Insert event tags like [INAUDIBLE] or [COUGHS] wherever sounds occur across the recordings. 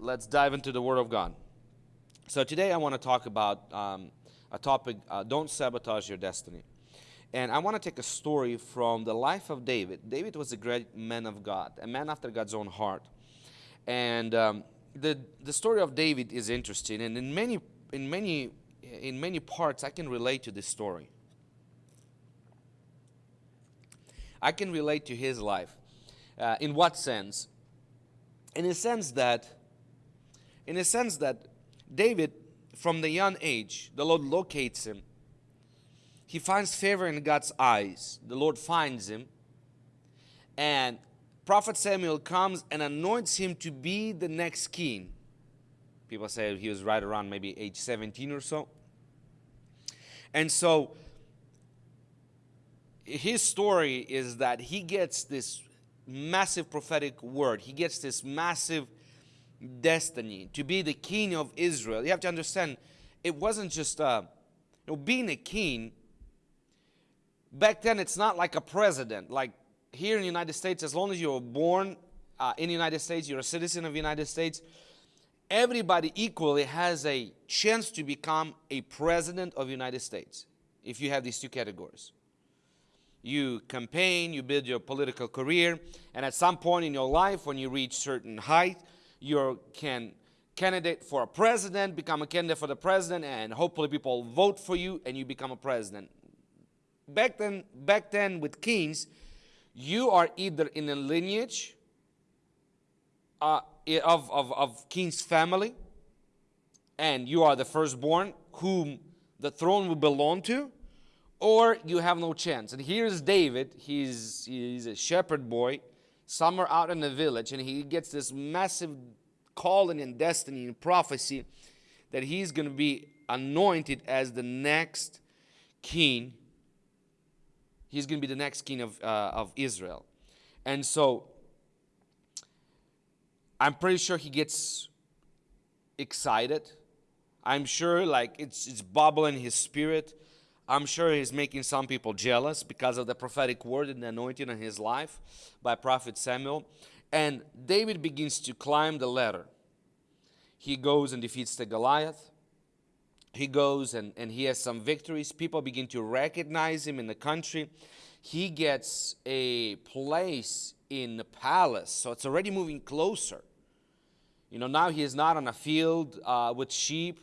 let's dive into the Word of God. So today I want to talk about um, a topic, uh, don't sabotage your destiny. And I want to take a story from the life of David. David was a great man of God, a man after God's own heart. And um, the, the story of David is interesting, and in many, in, many, in many parts I can relate to this story. I can relate to his life. Uh, in what sense? In a sense that, in a sense that David, from the young age, the Lord locates him. He finds favor in God's eyes. The Lord finds him. And Prophet Samuel comes and anoints him to be the next king. People say he was right around maybe age 17 or so. And so his story is that he gets this massive prophetic word. He gets this massive destiny to be the king of Israel. You have to understand, it wasn't just uh, you know, being a king. Back then, it's not like a president. Like here in the United States, as long as you're born uh, in the United States, you're a citizen of the United States, everybody equally has a chance to become a president of the United States if you have these two categories. You campaign, you build your political career, and at some point in your life, when you reach certain height, you can candidate for a president, become a candidate for the president, and hopefully people vote for you and you become a president. Back then, back then with kings, you are either in a lineage uh, of, of, of king's family, and you are the firstborn whom the throne will belong to, or you have no chance. And here's David, he's, he's a shepherd boy, somewhere out in the village, and he gets this massive calling and destiny and prophecy that he's going to be anointed as the next king. He's going to be the next king of, uh, of Israel. And so I'm pretty sure he gets excited. I'm sure like it's, it's bubbling his spirit. I'm sure he's making some people jealous because of the prophetic word and the anointing in his life by prophet Samuel. And David begins to climb the ladder. He goes and defeats the Goliath. He goes and, and he has some victories. People begin to recognize him in the country. He gets a place in the palace. So it's already moving closer. You know, now he is not on a field uh, with sheep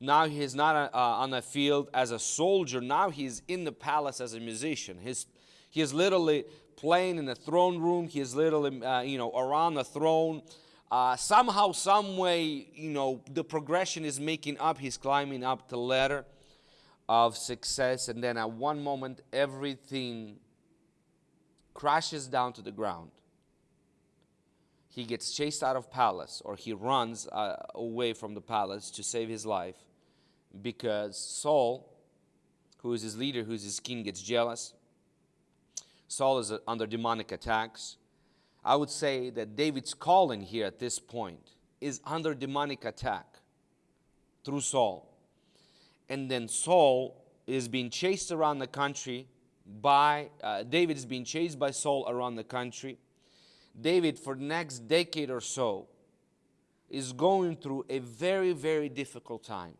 now he is not uh, on the field as a soldier. Now he's in the palace as a musician. His, he is literally playing in the throne room. He is literally, uh, you know, around the throne. Uh, somehow, some way, you know, the progression is making up. He's climbing up the ladder of success. And then at one moment, everything crashes down to the ground. He gets chased out of palace or he runs uh, away from the palace to save his life because Saul, who is his leader, who is his king, gets jealous. Saul is under demonic attacks. I would say that David's calling here at this point is under demonic attack through Saul. And then Saul is being chased around the country by, uh, David is being chased by Saul around the country. David, for the next decade or so, is going through a very, very difficult time.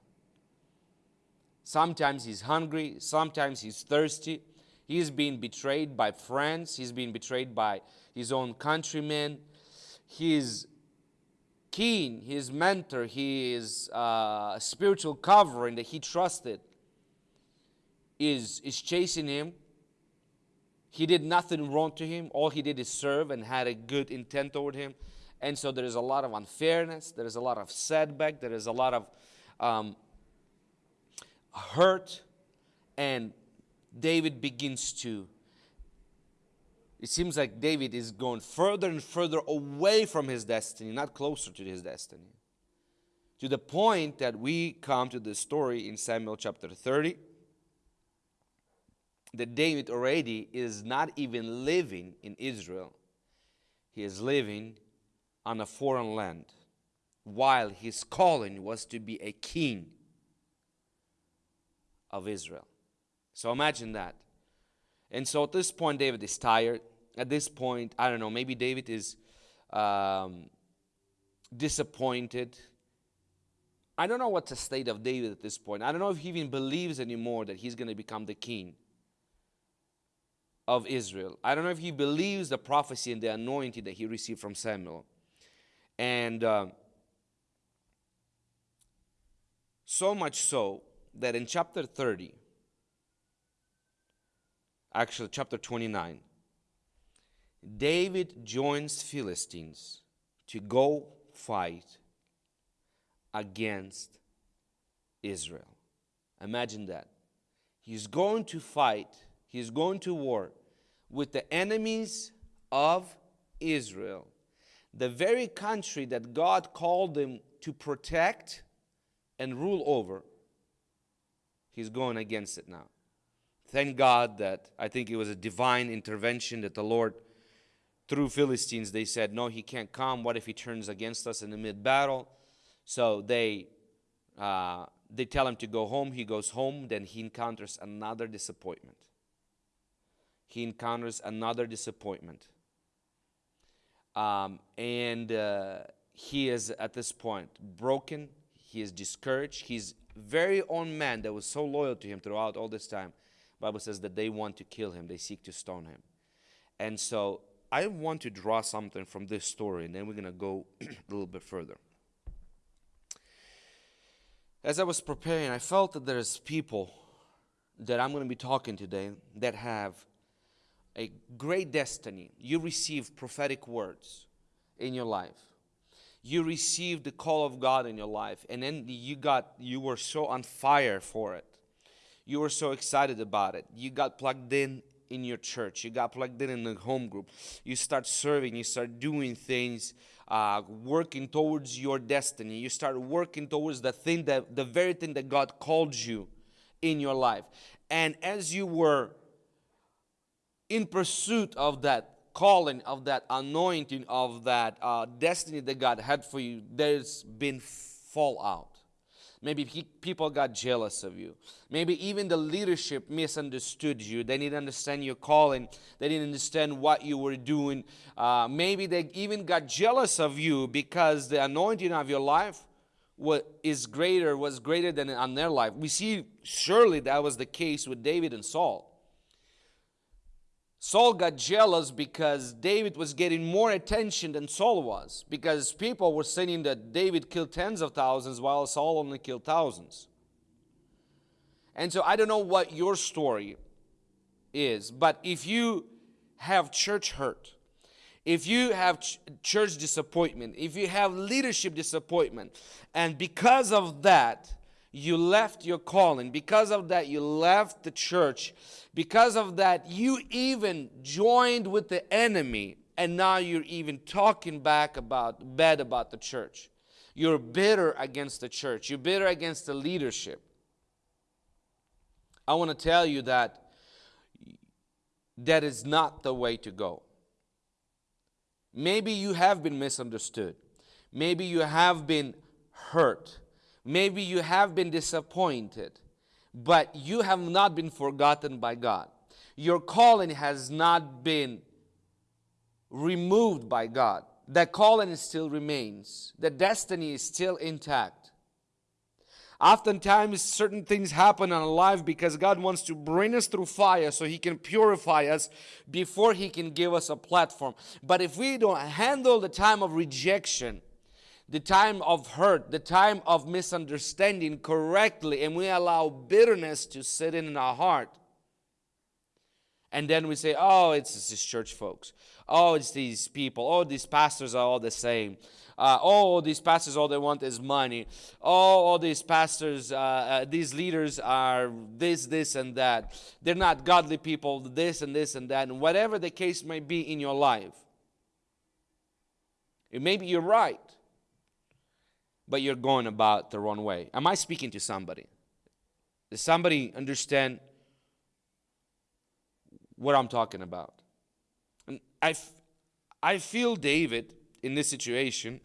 Sometimes he's hungry, sometimes he's thirsty. He's being betrayed by friends, he's being betrayed by his own countrymen. His king, his mentor, his uh, spiritual covering that he trusted is, is chasing him. He did nothing wrong to him. All he did is serve and had a good intent toward him. And so there is a lot of unfairness. There is a lot of setback. There is a lot of um, hurt, and David begins to. It seems like David is going further and further away from his destiny, not closer to his destiny. To the point that we come to the story in Samuel chapter 30 that David already is not even living in Israel. He is living on a foreign land while his calling was to be a king of Israel. So imagine that. And so at this point, David is tired. At this point, I don't know, maybe David is um, disappointed. I don't know what's the state of David at this point. I don't know if he even believes anymore that he's going to become the king of Israel. I don't know if he believes the prophecy and the anointing that he received from Samuel. And uh, so much so that in chapter 30, actually, chapter 29, David joins Philistines to go fight against Israel. Imagine that. He's going to fight, he's going to war with the enemies of Israel, the very country that God called them to protect and rule over. He's going against it now. Thank God that I think it was a divine intervention that the Lord through Philistines, they said, No, he can't come. What if he turns against us in the mid battle? So they, uh, they tell him to go home. He goes home. Then he encounters another disappointment. He encounters another disappointment. Um, and uh, he is at this point broken. He is discouraged. His very own man that was so loyal to him throughout all this time, Bible says that they want to kill him. They seek to stone him. And so I want to draw something from this story, and then we're going to go [CLEARS THROAT] a little bit further. As I was preparing, I felt that there's people that I'm going to be talking today that have a great destiny. You receive prophetic words in your life. You received the call of God in your life, and then you got you were so on fire for it. You were so excited about it. You got plugged in in your church. You got plugged in in the home group. You start serving. You start doing things, uh, working towards your destiny. You start working towards the thing that the very thing that God called you in your life. And as you were in pursuit of that calling, of that anointing, of that uh, destiny that God had for you, there's been fallout. Maybe people got jealous of you. Maybe even the leadership misunderstood you. They didn't understand your calling. They didn't understand what you were doing. Uh, maybe they even got jealous of you because the anointing of your life what is greater was greater than on their life. We see surely that was the case with David and Saul. Saul got jealous because David was getting more attention than Saul was, because people were saying that David killed tens of thousands while Saul only killed thousands. And so I don't know what your story is, but if you have church hurt, if you have ch church disappointment, if you have leadership disappointment, and because of that, you left your calling. Because of that, you left the church. Because of that, you even joined with the enemy, and now you're even talking back about bad about the church. You're bitter against the church. You're bitter against the leadership. I want to tell you that that is not the way to go. Maybe you have been misunderstood. Maybe you have been hurt. Maybe you have been disappointed, but you have not been forgotten by God. Your calling has not been removed by God. The calling still remains. The destiny is still intact. Oftentimes, certain things happen in our life because God wants to bring us through fire so He can purify us before He can give us a platform. But if we don't handle the time of rejection, the time of hurt, the time of misunderstanding correctly, and we allow bitterness to sit in our heart. And then we say, oh, it's these church folks. Oh, it's these people. Oh, these pastors are all the same. Uh, oh, these pastors, all they want is money. Oh, all these pastors, uh, uh, these leaders are this, this, and that. They're not godly people, this and this and that. And whatever the case may be in your life, maybe you're right but you're going about the wrong way. Am I speaking to somebody? Does somebody understand what I'm talking about? And I, I feel David in this situation.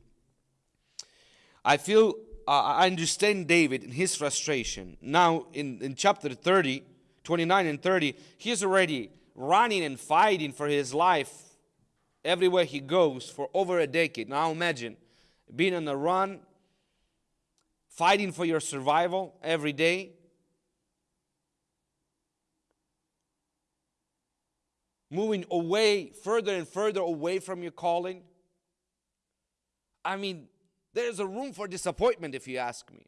I feel, uh, I understand David in his frustration. Now, in, in chapter 30, 29 and 30, he's already running and fighting for his life everywhere he goes for over a decade. Now, imagine being on the run, fighting for your survival every day. Moving away, further and further away from your calling. I mean, there's a room for disappointment if you ask me.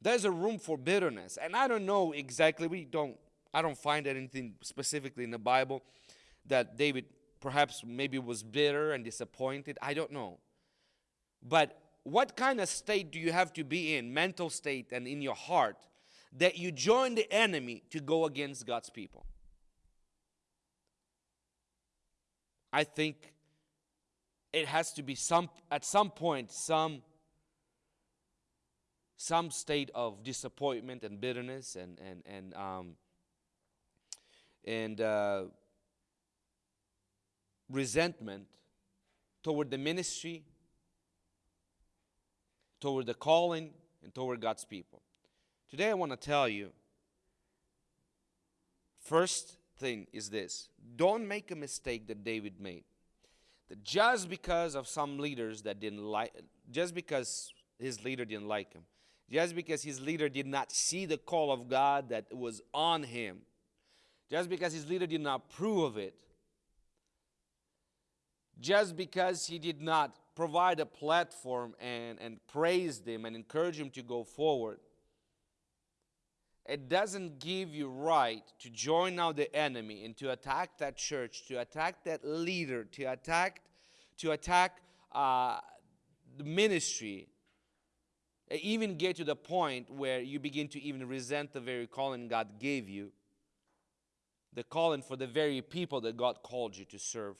There's a room for bitterness. And I don't know exactly, we don't, I don't find anything specifically in the Bible that David perhaps maybe was bitter and disappointed. I don't know. But what kind of state do you have to be in, mental state and in your heart, that you join the enemy to go against God's people? I think it has to be some at some point some some state of disappointment and bitterness and and and um, and uh, resentment toward the ministry, toward the calling, and toward God's people. Today, I want to tell you first thing is this don't make a mistake that David made. That just because of some leaders that didn't like, just because his leader didn't like him, just because his leader did not see the call of God that was on him, just because his leader did not approve of it, just because he did not provide a platform and, and praise them and encourage him to go forward, it doesn't give you right to join now the enemy and to attack that church, to attack that leader, to attack, to attack uh, the ministry, even get to the point where you begin to even resent the very calling God gave you, the calling for the very people that God called you to serve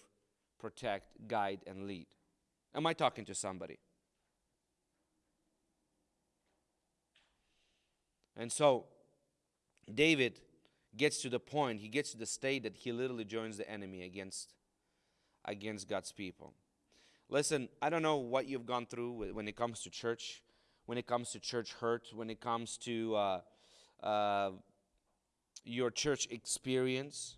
protect, guide, and lead. Am I talking to somebody? And so, David gets to the point, he gets to the state that he literally joins the enemy against, against God's people. Listen, I don't know what you've gone through when it comes to church, when it comes to church hurt, when it comes to uh, uh, your church experience.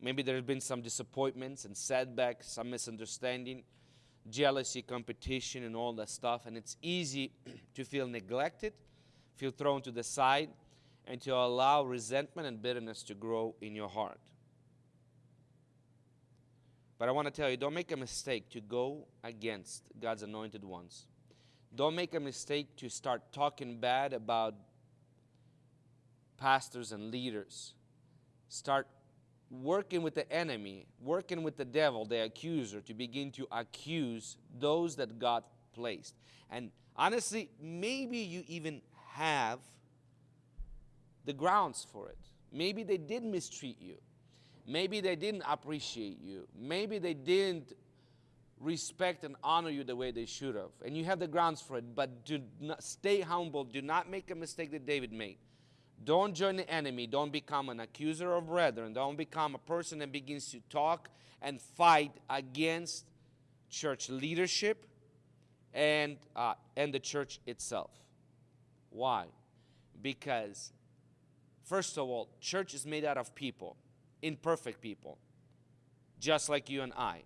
Maybe there have been some disappointments and setbacks, some misunderstanding, jealousy, competition, and all that stuff. And it's easy [CLEARS THROAT] to feel neglected, feel thrown to the side, and to allow resentment and bitterness to grow in your heart. But I want to tell you don't make a mistake to go against God's anointed ones. Don't make a mistake to start talking bad about pastors and leaders. Start working with the enemy, working with the devil, the accuser, to begin to accuse those that God placed. And honestly, maybe you even have the grounds for it. Maybe they did mistreat you. Maybe they didn't appreciate you. Maybe they didn't respect and honor you the way they should have. And you have the grounds for it, but do not stay humble. Do not make a mistake that David made. Don't join the enemy. Don't become an accuser of brethren. Don't become a person that begins to talk and fight against church leadership and, uh, and the church itself. Why? Because, first of all, church is made out of people, imperfect people, just like you and I.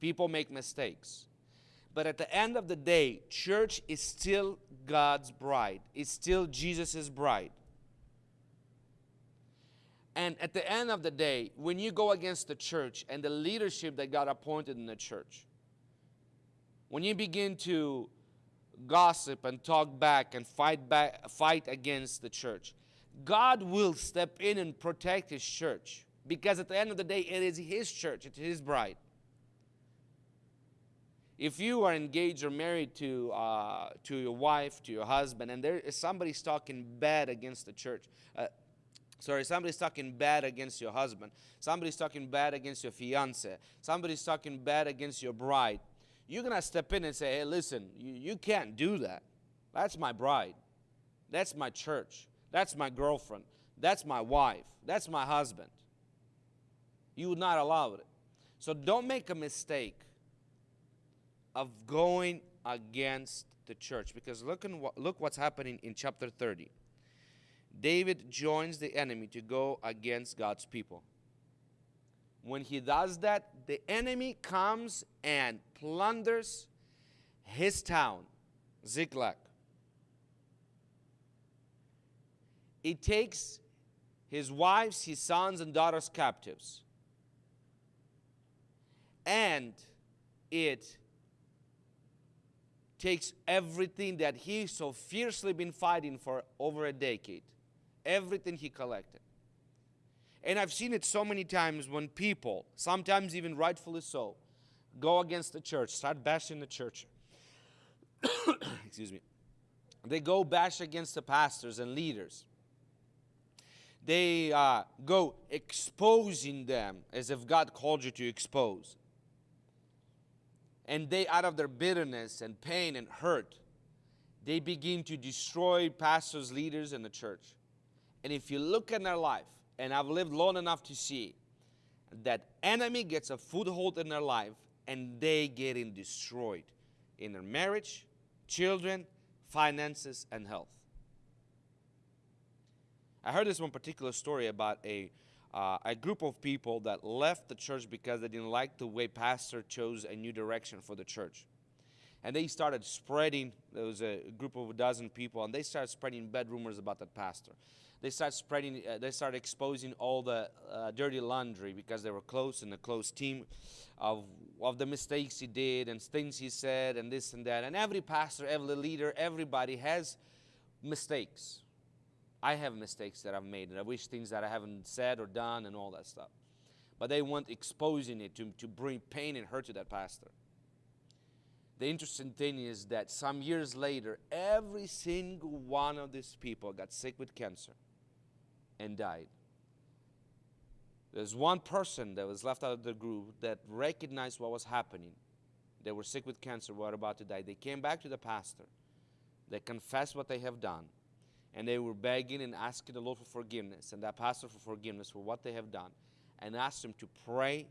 People make mistakes. But at the end of the day, church is still God's bride, it's still Jesus' bride. And at the end of the day, when you go against the church and the leadership that God appointed in the church, when you begin to gossip and talk back and fight back, fight against the church, God will step in and protect His church because at the end of the day, it is His church, it's His bride. If you are engaged or married to uh, to your wife, to your husband, and there is somebody talking bad against the church, uh, Sorry, somebody's talking bad against your husband. Somebody's talking bad against your fiance. Somebody's talking bad against your bride. You're going to step in and say, hey, listen, you, you can't do that. That's my bride. That's my church. That's my girlfriend. That's my wife. That's my husband. You would not allow it. So don't make a mistake of going against the church because look, in look what's happening in chapter 30. David joins the enemy to go against God's people. When he does that, the enemy comes and plunders his town, Ziklag. It takes his wives, his sons, and daughters captives. And it takes everything that he so fiercely been fighting for over a decade, everything he collected. And I've seen it so many times when people, sometimes even rightfully so, go against the church, start bashing the church. [COUGHS] Excuse me. They go bash against the pastors and leaders. They uh, go exposing them as if God called you to expose. And they, out of their bitterness and pain and hurt, they begin to destroy pastors, leaders, and the church. And if you look at their life, and I've lived long enough to see that enemy gets a foothold in their life and they getting destroyed in their marriage, children, finances, and health. I heard this one particular story about a uh, a group of people that left the church because they didn't like the way pastor chose a new direction for the church and they started spreading there was a group of a dozen people and they started spreading bad rumors about that pastor they started spreading uh, they started exposing all the uh, dirty laundry because they were close in a close team of, of the mistakes he did and things he said and this and that and every pastor every leader everybody has mistakes I have mistakes that I've made, and I wish things that I haven't said or done and all that stuff. But they weren't exposing it to, to bring pain and hurt to that pastor. The interesting thing is that some years later, every single one of these people got sick with cancer and died. There's one person that was left out of the group that recognized what was happening. They were sick with cancer, were about to die. They came back to the pastor. They confessed what they have done and they were begging and asking the Lord for forgiveness and that pastor for forgiveness for what they have done and asked him to pray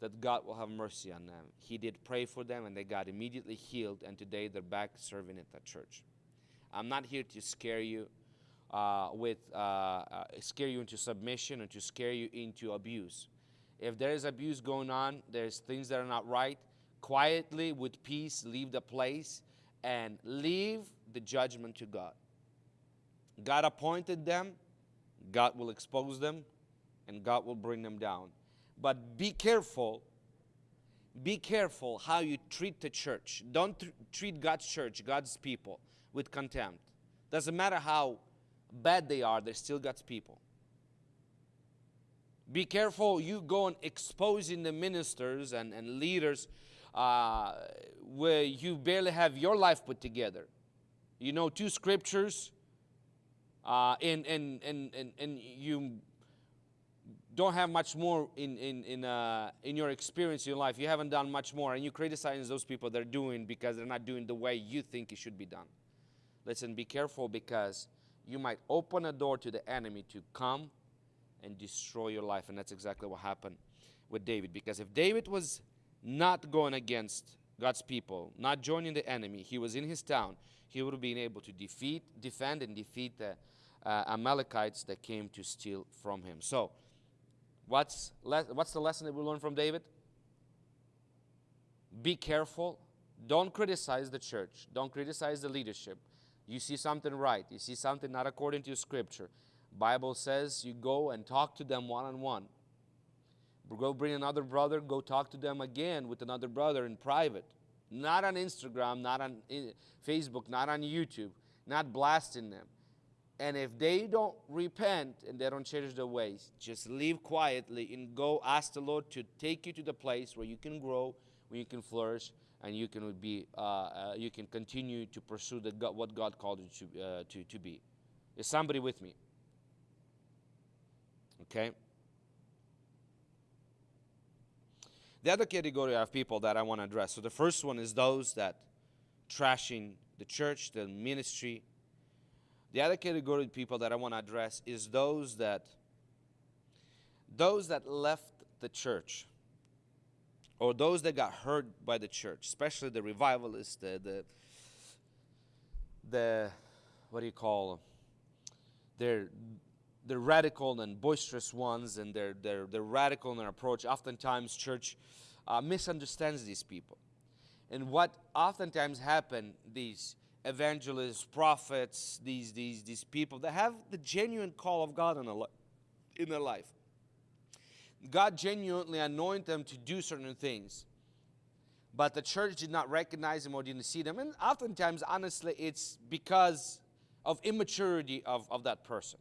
that God will have mercy on them. He did pray for them and they got immediately healed and today they're back serving at that church. I'm not here to scare you with uh, uh, scare you into submission and to scare you into abuse. If there is abuse going on, there's things that are not right, quietly with peace leave the place and leave the judgment to God. God appointed them, God will expose them, and God will bring them down. But be careful. Be careful how you treat the church. Don't treat God's church, God's people, with contempt. Doesn't matter how bad they are, they're still God's people. Be careful you go and exposing the ministers and, and leaders uh, where you barely have your life put together. You know, two scriptures, uh, and, and, and, and, and you don't have much more in, in, in, uh, in your experience in your life, you haven't done much more, and you criticize those people they're doing because they're not doing the way you think it should be done. Listen, be careful because you might open a door to the enemy to come and destroy your life. And that's exactly what happened with David. Because if David was not going against God's people, not joining the enemy, he was in his town, he would have been able to defeat, defend, and defeat the uh, Amalekites that came to steal from him. So, what's, what's the lesson that we learn from David? Be careful. Don't criticize the church. Don't criticize the leadership. You see something right. You see something not according to Scripture. Bible says you go and talk to them one on one. Go bring another brother. Go talk to them again with another brother in private not on Instagram, not on eh, Facebook, not on YouTube, not blasting them. And if they don't repent and they don't change their ways, just leave quietly and go ask the Lord to take you to the place where you can grow, where you can flourish, and you can be, uh, uh, you can continue to pursue the God, what God called you to, uh, to, to be. Is somebody with me? Okay. The other category of people that I want to address. So the first one is those that trashing the church, the ministry. The other category of people that I want to address is those that those that left the church or those that got hurt by the church, especially the revivalists, the the, the what do you call them? They're the radical and boisterous ones and they're, they're, they're radical in their approach. Oftentimes, church uh, misunderstands these people. And what oftentimes happen, these evangelists, prophets, these, these, these people that have the genuine call of God in, a, in their life. God genuinely anointed them to do certain things. But the church did not recognize them or didn't see them. And oftentimes, honestly, it's because of immaturity of, of that person.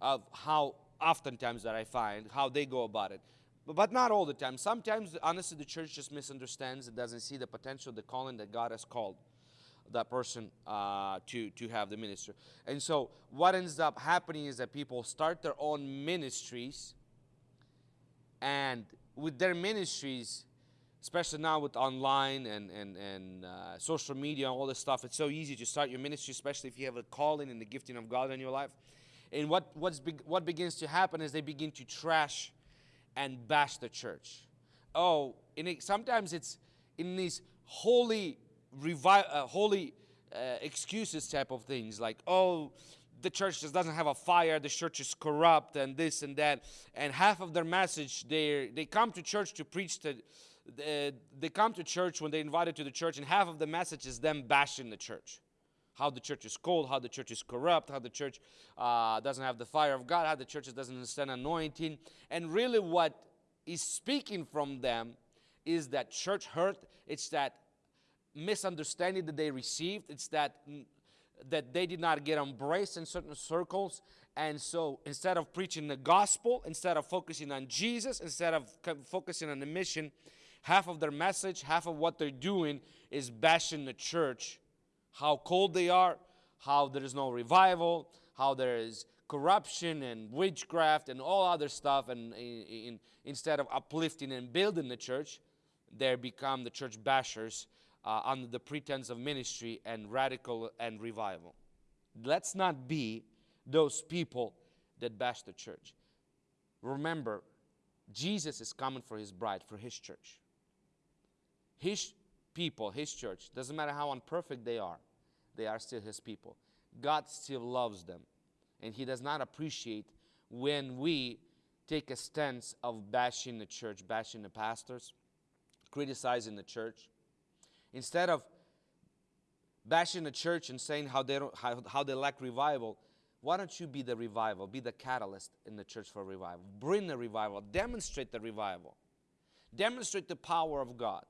Of how oftentimes that I find, how they go about it. But, but not all the time. Sometimes, honestly, the church just misunderstands and doesn't see the potential, the calling that God has called that person uh, to, to have the ministry. And so, what ends up happening is that people start their own ministries, and with their ministries, especially now with online and, and, and uh, social media and all this stuff, it's so easy to start your ministry, especially if you have a calling and the gifting of God in your life. And what, what's be, what begins to happen is they begin to trash and bash the church. Oh, and it, sometimes it's in these holy, revi- uh, holy uh, excuses type of things, like oh, the church just doesn't have a fire, the church is corrupt, and this and that. And half of their message, they they come to church to preach to. Uh, they come to church when they're invited to the church, and half of the message is them bashing the church how the church is cold, how the church is corrupt, how the church uh, doesn't have the fire of God, how the church doesn't understand anointing. And really, what is speaking from them is that church hurt, it's that misunderstanding that they received, it's that that they did not get embraced in certain circles. And so instead of preaching the gospel, instead of focusing on Jesus, instead of focusing on the mission, half of their message, half of what they're doing is bashing the church how cold they are, how there is no revival, how there is corruption and witchcraft and all other stuff. And in, in, instead of uplifting and building the church, they become the church bashers uh, under the pretense of ministry and radical and revival. Let's not be those people that bash the church. Remember, Jesus is coming for his bride, for his church. His people, his church, doesn't matter how imperfect they are, they are still his people. God still loves them. And he does not appreciate when we take a stance of bashing the church, bashing the pastors, criticizing the church. Instead of bashing the church and saying how they, don't, how, how they lack revival, why don't you be the revival? Be the catalyst in the church for revival. Bring the revival. Demonstrate the revival. Demonstrate the power of God.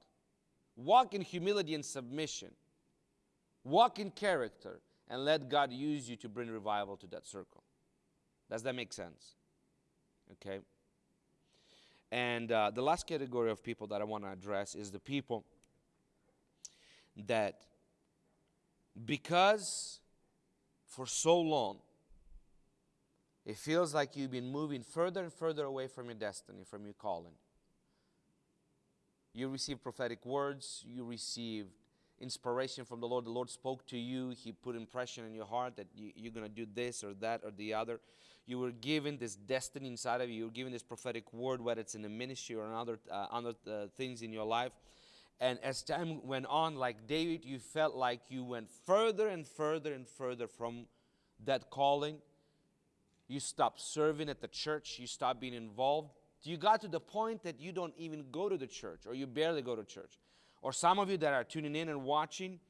Walk in humility and submission. Walk in character and let God use you to bring revival to that circle. Does that make sense? Okay. And uh, the last category of people that I want to address is the people that, because for so long, it feels like you've been moving further and further away from your destiny, from your calling. You receive prophetic words, you receive inspiration from the Lord. The Lord spoke to you. He put impression in your heart that you, are going to do this or that or the other. You were given this destiny inside of you. You were given this prophetic word, whether it's in the ministry or in other, uh, other uh, things in your life. And as time went on, like David, you felt like you went further and further and further from that calling. You stopped serving at the church. You stopped being involved. You got to the point that you don't even go to the church or you barely go to church. Or some of you that are tuning in and watching,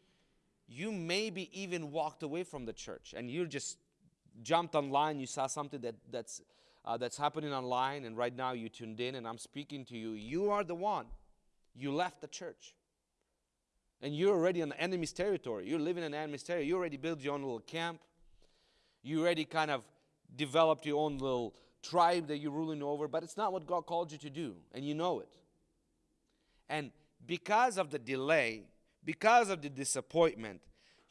you maybe even walked away from the church and you just jumped online, you saw something that, that's, uh, that's happening online, and right now you tuned in and I'm speaking to you. You are the one. You left the church. And you're already on the enemy's territory. You're living in enemy's territory. You already built your own little camp. You already kind of developed your own little tribe that you're ruling over, but it's not what God called you to do, and you know it. And because of the delay, because of the disappointment,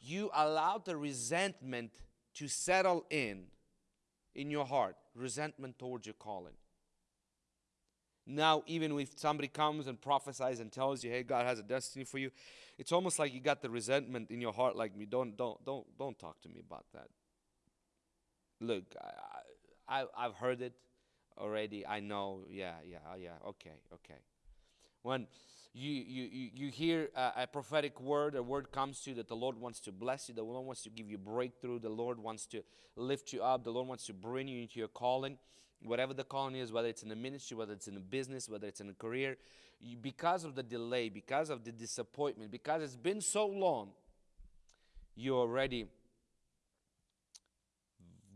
you allowed the resentment to settle in in your heart, resentment towards your calling. Now, even if somebody comes and prophesies and tells you, "Hey, God has a destiny for you," it's almost like you got the resentment in your heart, like me. Don't, don't, don't, don't talk to me about that. Look, I, I, I've heard it already. I know. Yeah, yeah, oh, yeah. Okay, okay. When you, you, you hear a, a, prophetic word, a word comes to you that the Lord wants to bless you, the Lord wants to give you breakthrough, the Lord wants to lift you up, the Lord wants to bring you into your calling, whatever the calling is, whether it's in the ministry, whether it's in a business, whether it's in a career, you, because of the delay, because of the disappointment, because it's been so long, you're already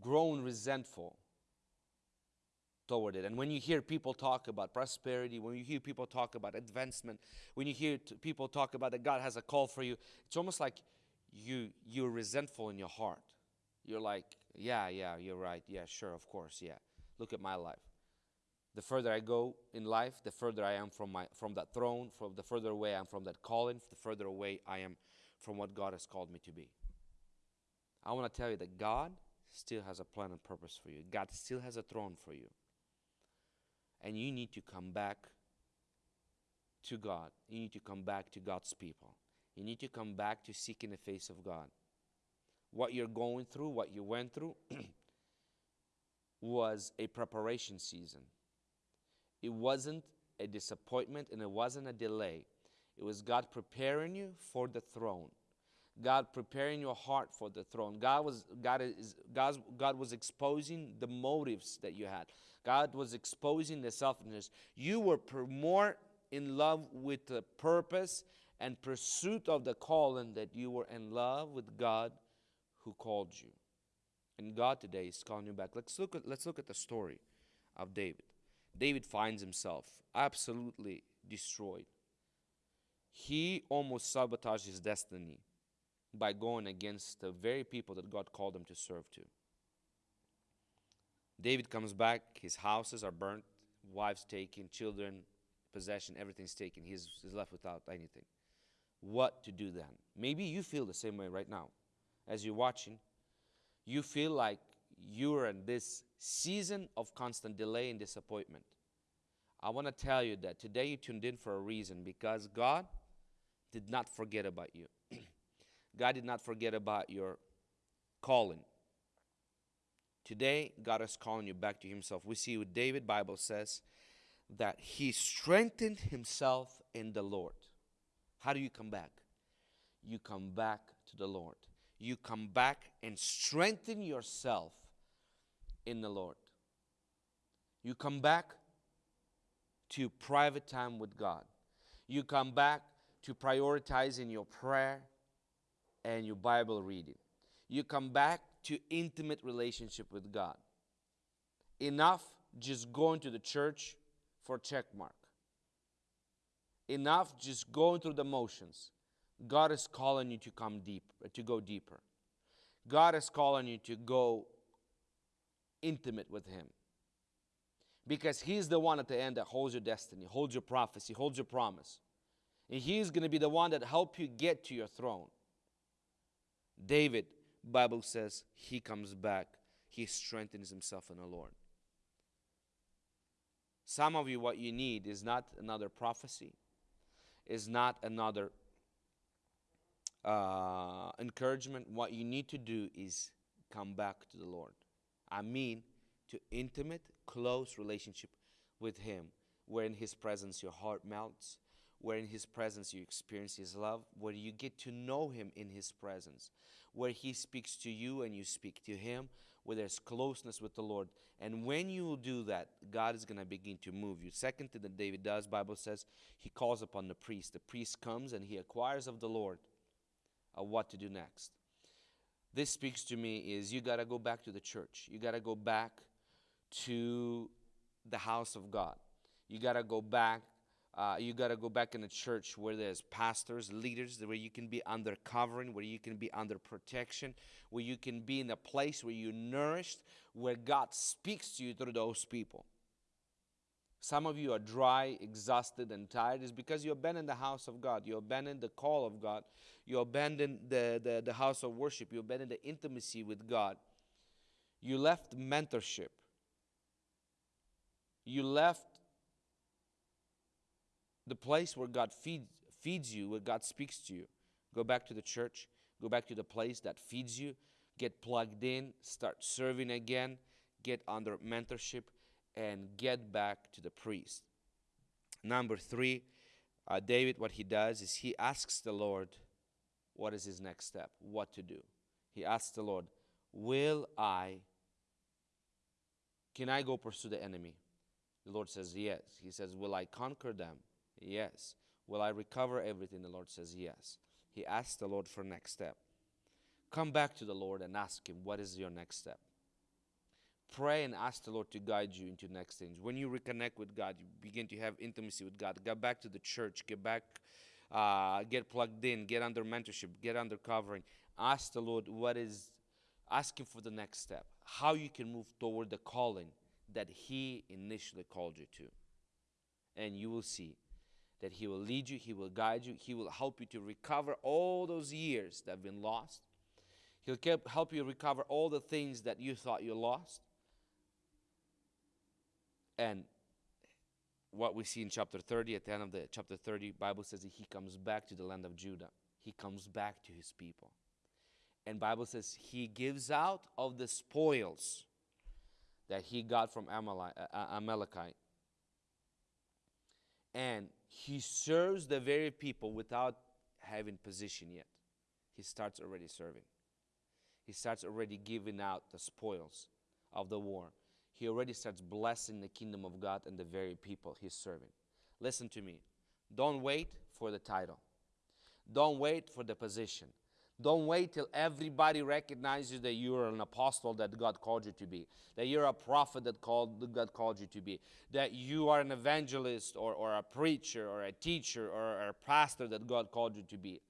grown resentful toward it. And when you hear people talk about prosperity, when you hear people talk about advancement, when you hear people talk about that God has a call for you, it's almost like you you're resentful in your heart. You're like, yeah, yeah, you're right. Yeah, sure, of course, yeah. Look at my life. The further I go in life, the further I am from my from that throne, from the further away I am from that calling, the further away I am from what God has called me to be. I want to tell you that God still has a plan and purpose for you. God still has a throne for you. And you need to come back to God. You need to come back to God's people. You need to come back to seeking the face of God. What you're going through, what you went through, [CLEARS THROAT] was a preparation season. It wasn't a disappointment and it wasn't a delay. It was God preparing you for the throne. God preparing your heart for the throne. God was God is God, God was exposing the motives that you had. God was exposing the selfishness. You were more in love with the purpose and pursuit of the calling that you were in love with God who called you. And God today is calling you back. Let's look at let's look at the story of David. David finds himself absolutely destroyed. He almost sabotaged his destiny by going against the very people that God called him to serve to. David comes back, his houses are burnt, wives taken, children, possession, everything's taken. He's, he's left without anything. What to do then? Maybe you feel the same way right now. As you're watching, you feel like you're in this season of constant delay and disappointment. I want to tell you that today you tuned in for a reason because God did not forget about you. [CLEARS THROAT] God did not forget about your calling. Today, God is calling you back to Himself. We see with David, Bible says that he strengthened himself in the Lord. How do you come back? You come back to the Lord. You come back and strengthen yourself in the Lord. You come back to private time with God. You come back to prioritizing your prayer and your Bible reading. You come back to intimate relationship with God. Enough just going to the church for check mark. Enough just going through the motions. God is calling you to come deep, to go deeper. God is calling you to go intimate with Him. Because He's the one at the end that holds your destiny, holds your prophecy, holds your promise. And He's going to be the one that help you get to your throne. David, Bible says, he comes back. He strengthens himself in the Lord. Some of you, what you need is not another prophecy, is not another uh, encouragement. What you need to do is come back to the Lord. I mean, to intimate, close relationship with Him, where in His presence your heart melts, where in His presence you experience His love, where you get to know Him in His presence, where He speaks to you and you speak to Him, where there's closeness with the Lord. And when you do that, God is going to begin to move you. Second thing that David does, Bible says, he calls upon the priest. The priest comes and he acquires of the Lord what to do next. This speaks to me is you got to go back to the church. You got to go back to the house of God. You got to go back uh, you got to go back in a church where there's pastors, leaders, where you can be under covering, where you can be under protection, where you can be in a place where you're nourished, where God speaks to you through those people. Some of you are dry, exhausted, and tired. It's because you abandoned the house of God. You abandoned the call of God. You abandoned the, the, the house of worship. You abandoned the intimacy with God. You left mentorship. You left the place where God feed, feeds you, where God speaks to you. Go back to the church, go back to the place that feeds you, get plugged in, start serving again, get under mentorship, and get back to the priest. Number three, uh, David, what he does is he asks the Lord, what is his next step, what to do. He asks the Lord, Will I, can I go pursue the enemy? The Lord says, Yes. He says, Will I conquer them? Yes. Will I recover everything? The Lord says, Yes. He asks the Lord for next step. come back to the Lord and ask Him, what is your next step? Pray and ask the Lord to guide you into next things. When you reconnect with God, you begin to have intimacy with God. Get back to the church. Get back, uh, get plugged in. Get under mentorship. Get under covering. Ask the Lord what is. Ask Him for the next step. How you can move toward the calling that He initially called you to, and you will see that He will lead you. He will guide you. He will help you to recover all those years that have been lost. He'll help you recover all the things that you thought you lost and what we see in chapter 30, at the end of the chapter 30, Bible says that he comes back to the land of Judah. He comes back to his people. And Bible says he gives out of the spoils that he got from uh, uh, Amalekite. And he serves the very people without having position yet. He starts already serving. He starts already giving out the spoils of the war he already starts blessing the kingdom of God and the very people he's serving. Listen to me. Don't wait for the title. Don't wait for the position. Don't wait till everybody recognizes that you're an apostle that God called you to be, that you're a prophet that called, God called you to be, that you are an evangelist or, or a preacher or a teacher or a pastor that God called you to be.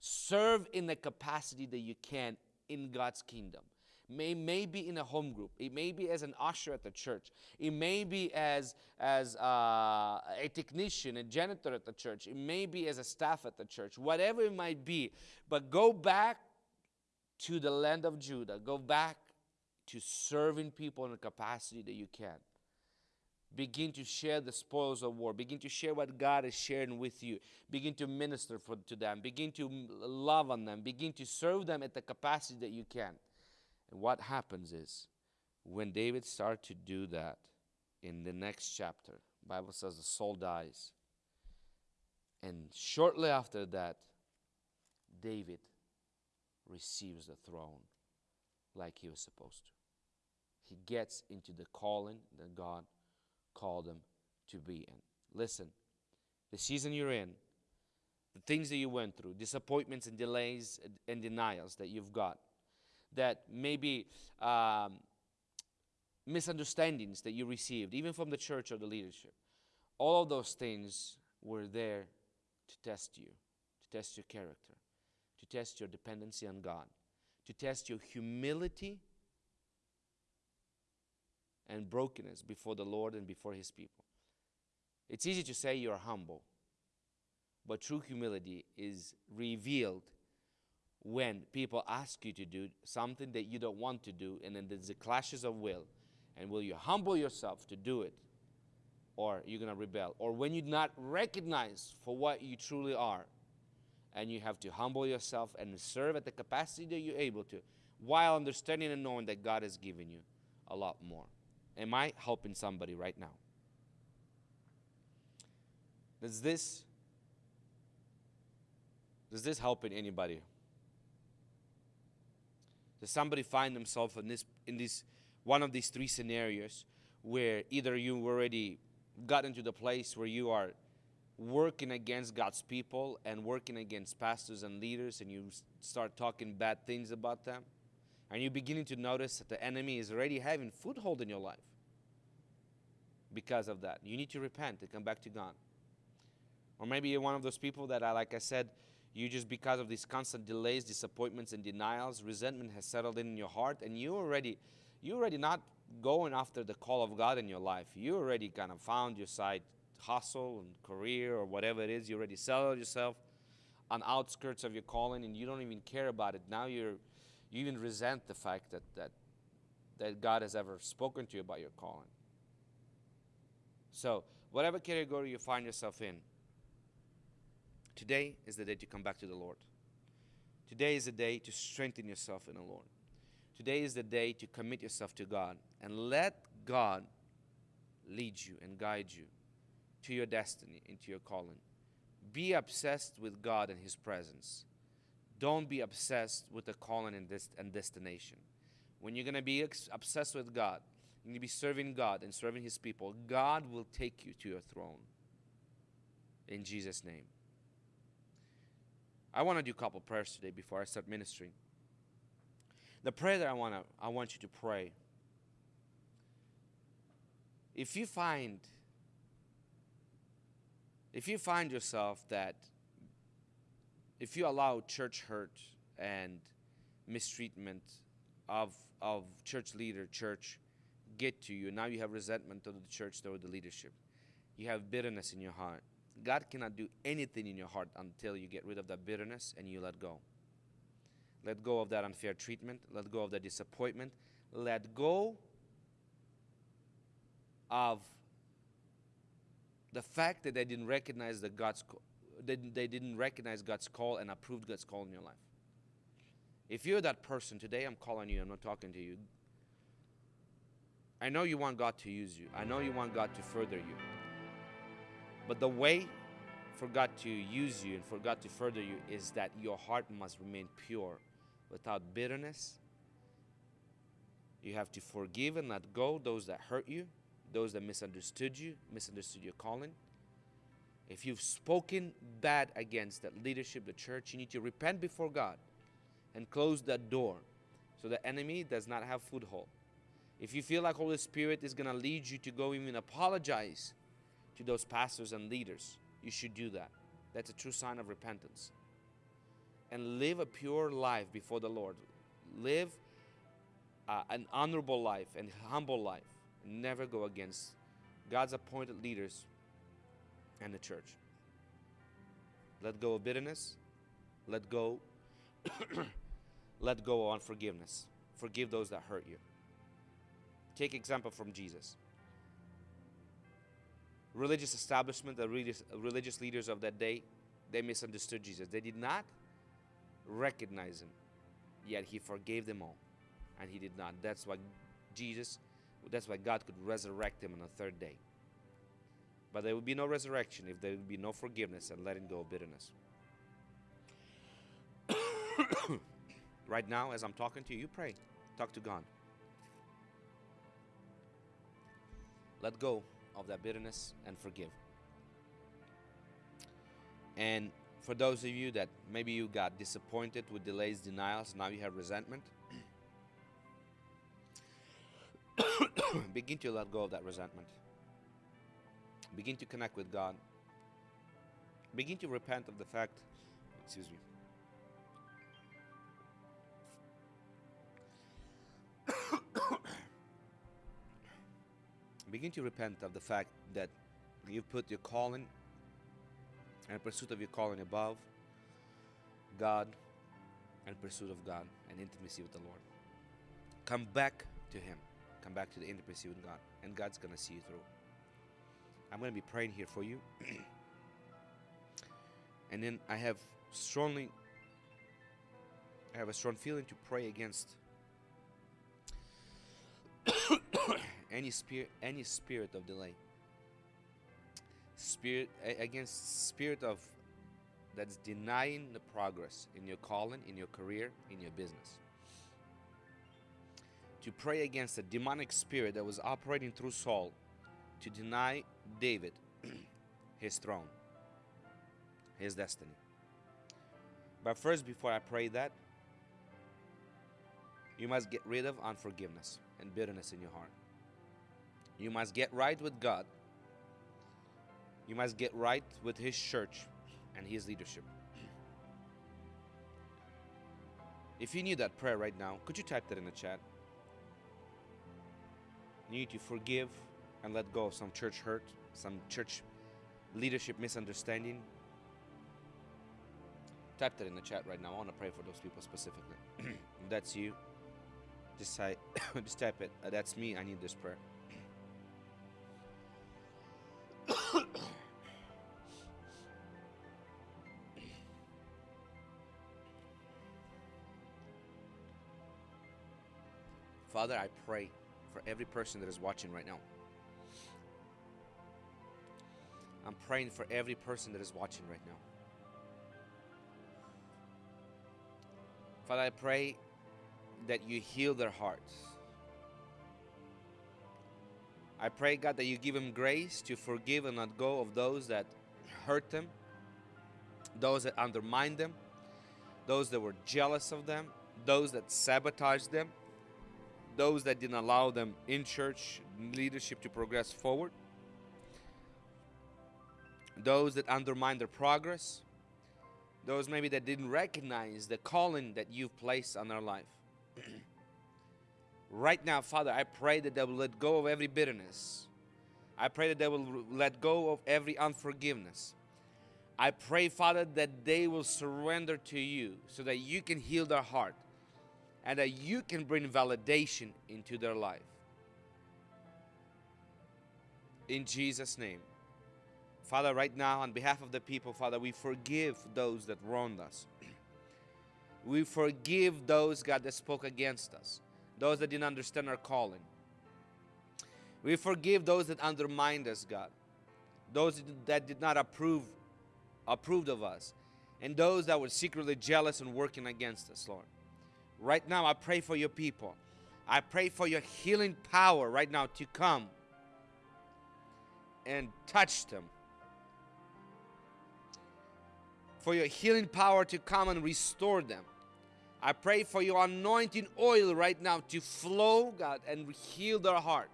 Serve in the capacity that you can in God's kingdom may, may be in a home group. It may be as an usher at the church. It may be as, as uh, a technician, a janitor at the church. It may be as a staff at the church, whatever it might be. But go back to the land of Judah. Go back to serving people in the capacity that you can. Begin to share the spoils of war. Begin to share what God is sharing with you. Begin to minister for, to them. Begin to love on them. Begin to serve them at the capacity that you can. And what happens is when David started to do that in the next chapter, Bible says the Saul dies. And shortly after that, David receives the throne like he was supposed to. He gets into the calling that God called him to be in. Listen, the season you're in, the things that you went through, disappointments and delays and denials that you've got, that maybe um, misunderstandings that you received, even from the church or the leadership. All of those things were there to test you, to test your character, to test your dependency on God, to test your humility and brokenness before the Lord and before His people. It's easy to say you're humble, but true humility is revealed when people ask you to do something that you don't want to do, and then there's the clashes of will. And will you humble yourself to do it, or you're going to rebel? Or when you're not recognized for what you truly are, and you have to humble yourself and serve at the capacity that you're able to, while understanding and knowing that God has given you a lot more. Am I helping somebody right now? Does this does this help in anybody? Does somebody find themselves in this in this one of these three scenarios where either you already got into the place where you are working against God's people and working against pastors and leaders and you start talking bad things about them and you're beginning to notice that the enemy is already having foothold in your life because of that. You need to repent and come back to God. Or maybe you're one of those people that, I, like I said, you just because of these constant delays, disappointments, and denials, resentment has settled in your heart, and you already, you already not going after the call of God in your life. You already kind of found your side hustle and career or whatever it is. You already settled yourself on outskirts of your calling, and you don't even care about it. Now you're, you even resent the fact that that that God has ever spoken to you about your calling. So, whatever category you find yourself in, Today is the day to come back to the Lord. Today is the day to strengthen yourself in the Lord. Today is the day to commit yourself to God and let God lead you and guide you to your destiny, into your calling. Be obsessed with God and His presence. Don't be obsessed with the calling and, this, and destination. When you're going to be obsessed with God, you're going to be serving God and serving His people, God will take you to your throne. In Jesus' name. I want to do a couple prayers today before I start ministering. The prayer that I want to I want you to pray. If you find if you find yourself that if you allow church hurt and mistreatment of of church leader, church get to you, and now you have resentment of the church toward the leadership. You have bitterness in your heart. God cannot do anything in your heart until you get rid of that bitterness and you let go. Let go of that unfair treatment. Let go of that disappointment. Let go of the fact that they didn't recognize the God's they, they didn't recognize God's call and approved God's call in your life. If you're that person today, I'm calling you. I'm not talking to you. I know you want God to use you. I know you want God to further you. But the way for God to use you and for God to further you is that your heart must remain pure without bitterness. You have to forgive and let go those that hurt you, those that misunderstood you, misunderstood your calling. If you've spoken bad against that leadership, the church, you need to repent before God and close that door so the enemy does not have foothold. If you feel like Holy Spirit is going to lead you to go even apologize to those pastors and leaders, you should do that. That's a true sign of repentance. And live a pure life before the Lord. Live uh, an honorable life and humble life. Never go against God's appointed leaders and the church. Let go of bitterness. Let go. [COUGHS] let go of unforgiveness. Forgive those that hurt you. Take example from Jesus. Religious establishment, the religious, religious leaders of that day, they misunderstood Jesus. They did not recognize him, yet he forgave them all. And he did not. That's why Jesus, that's why God could resurrect him on the third day. But there would be no resurrection if there would be no forgiveness and letting go of bitterness. [COUGHS] right now, as I'm talking to you, you pray. Talk to God. Let go of that bitterness and forgive. And for those of you that maybe you got disappointed with delays, denials, now you have resentment, [COUGHS] begin to let go of that resentment. Begin to connect with God. Begin to repent of the fact, excuse me, begin to repent of the fact that you put your calling and pursuit of your calling above God and pursuit of God and intimacy with the Lord. Come back to Him. Come back to the intimacy with God, and God's going to see you through. I'm going to be praying here for you. [CLEARS THROAT] and then I have strongly I have a strong feeling to pray against any spirit any spirit of delay. Spirit against spirit of that's denying the progress in your calling in your career in your business. To pray against a demonic spirit that was operating through Saul to deny David [CLEARS THROAT] his throne his destiny. But first before I pray that you must get rid of unforgiveness and bitterness in your heart you must get right with God. You must get right with His church and His leadership. If you need that prayer right now, could you type that in the chat? You need to forgive and let go of some church hurt, some church leadership misunderstanding. Type that in the chat right now. I want to pray for those people specifically. [CLEARS THROAT] if that's you, just [COUGHS] just type it. Uh, that's me. I need this prayer. [COUGHS] Father, I pray for every person that is watching right now. I'm praying for every person that is watching right now. Father, I pray that you heal their hearts. I pray, God, that you give them grace to forgive and let go of those that hurt them, those that undermined them, those that were jealous of them, those that sabotaged them, those that didn't allow them in church leadership to progress forward, those that undermined their progress, those maybe that didn't recognize the calling that you've placed on their life. [CLEARS THROAT] right now, Father, I pray that they will let go of every bitterness. I pray that they will let go of every unforgiveness. I pray, Father, that they will surrender to you so that you can heal their heart and that you can bring validation into their life. In Jesus' name. Father, right now, on behalf of the people, Father, we forgive those that wronged us. [CLEARS THROAT] we forgive those, God, that spoke against us, those that didn't understand our calling. We forgive those that undermined us, God, those that did not approve approved of us, and those that were secretly jealous and working against us, Lord. Right now, I pray for your people. I pray for your healing power right now to come and touch them. For your healing power to come and restore them. I pray for your anointing oil right now to flow, God, and heal their heart.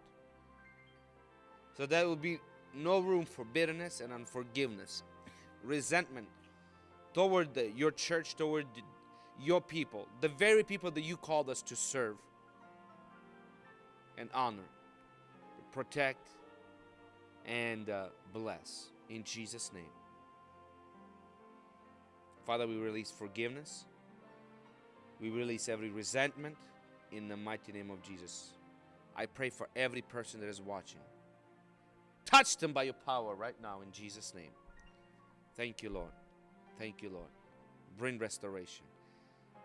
So there will be no room for bitterness and unforgiveness resentment toward the, your church, toward the, your people, the very people that you called us to serve and honor, protect, and uh, bless. In Jesus' name. Father, we release forgiveness. We release every resentment in the mighty name of Jesus. I pray for every person that is watching. Touch them by your power right now in Jesus' name. Thank you, Lord. Thank you, Lord. Bring restoration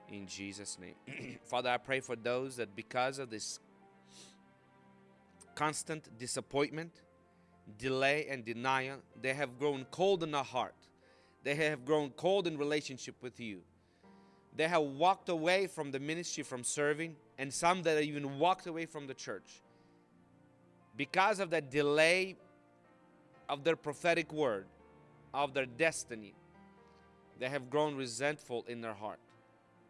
in Jesus' name. [CLEARS THROAT] Father, I pray for those that because of this constant disappointment, delay, and denial, they have grown cold in their heart. They have grown cold in relationship with you. They have walked away from the ministry, from serving, and some that even walked away from the church. Because of that delay of their prophetic word, of their destiny, they have grown resentful in their heart.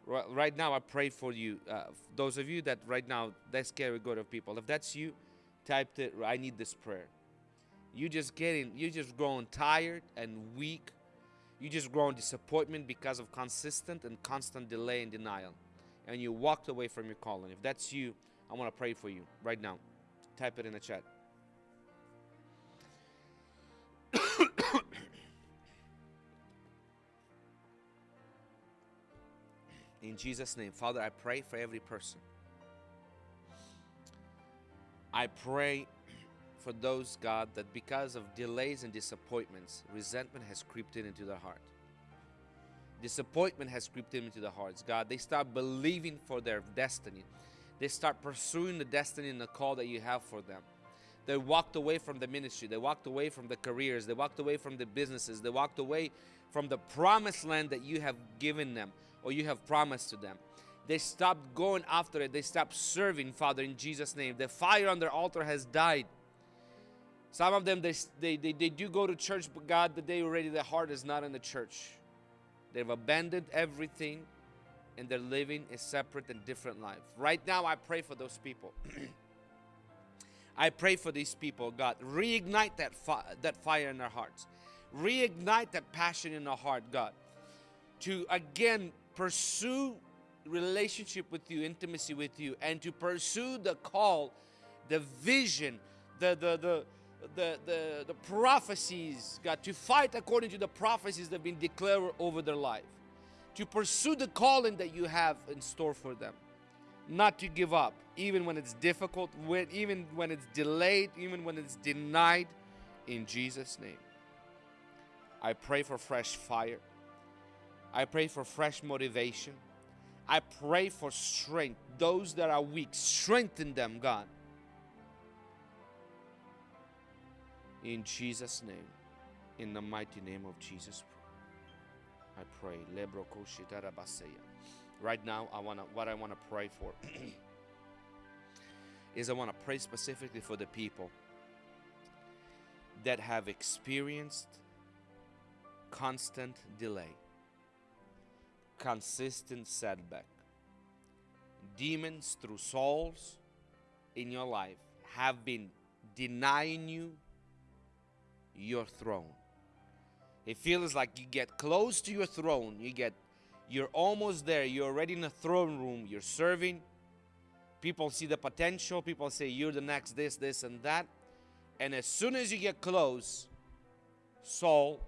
Right now, I pray for you. Uh, those of you that right now, that's scary good of people. If that's you, type it. I need this prayer. You just getting, you just growing tired and weak. You just grow in disappointment because of consistent and constant delay and denial. And you walked away from your calling. If that's you, I want to pray for you right now. Type it in the chat. [COUGHS] In Jesus' name, Father, I pray for every person. I pray for those, God, that because of delays and disappointments, resentment has crept in into their heart. Disappointment has crept in into their hearts, God. They start believing for their destiny. They start pursuing the destiny and the call that you have for them. They walked away from the ministry. They walked away from the careers. They walked away from the businesses. They walked away from the promised land that you have given them or you have promised to them. They stopped going after it. They stopped serving, Father, in Jesus' name. The fire on their altar has died. Some of them, they, they, they, they do go to church, but God, the day already, their heart is not in the church. They've abandoned everything and they're living a separate and different life. Right now, I pray for those people. [CLEARS THROAT] I pray for these people, God. Reignite that, fi- that fire in their hearts. Reignite that passion in their heart, God. To again pursue relationship with you, intimacy with you, and to pursue the call, the vision, the the the the, the, the prophecies, God, to fight according to the prophecies that have been declared over their life, to pursue the calling that you have in store for them, not to give up, even when it's difficult, when, even when it's delayed, even when it's denied, in Jesus' name. I pray for fresh fire. I pray for fresh motivation. I pray for strength. Those that are weak, strengthen them, God. In Jesus' name, in the mighty name of Jesus, I pray. Right now, I wanna what I wanna pray for [CLEARS THROAT] is I wanna pray specifically for the people that have experienced constant delay consistent setback, demons through souls in your life have been denying you your throne. It feels like you get close to your throne, you get you're almost there, you're already in the throne room, you're serving. People see the potential, people say you're the next this, this, and that. And as soon as you get close, Saul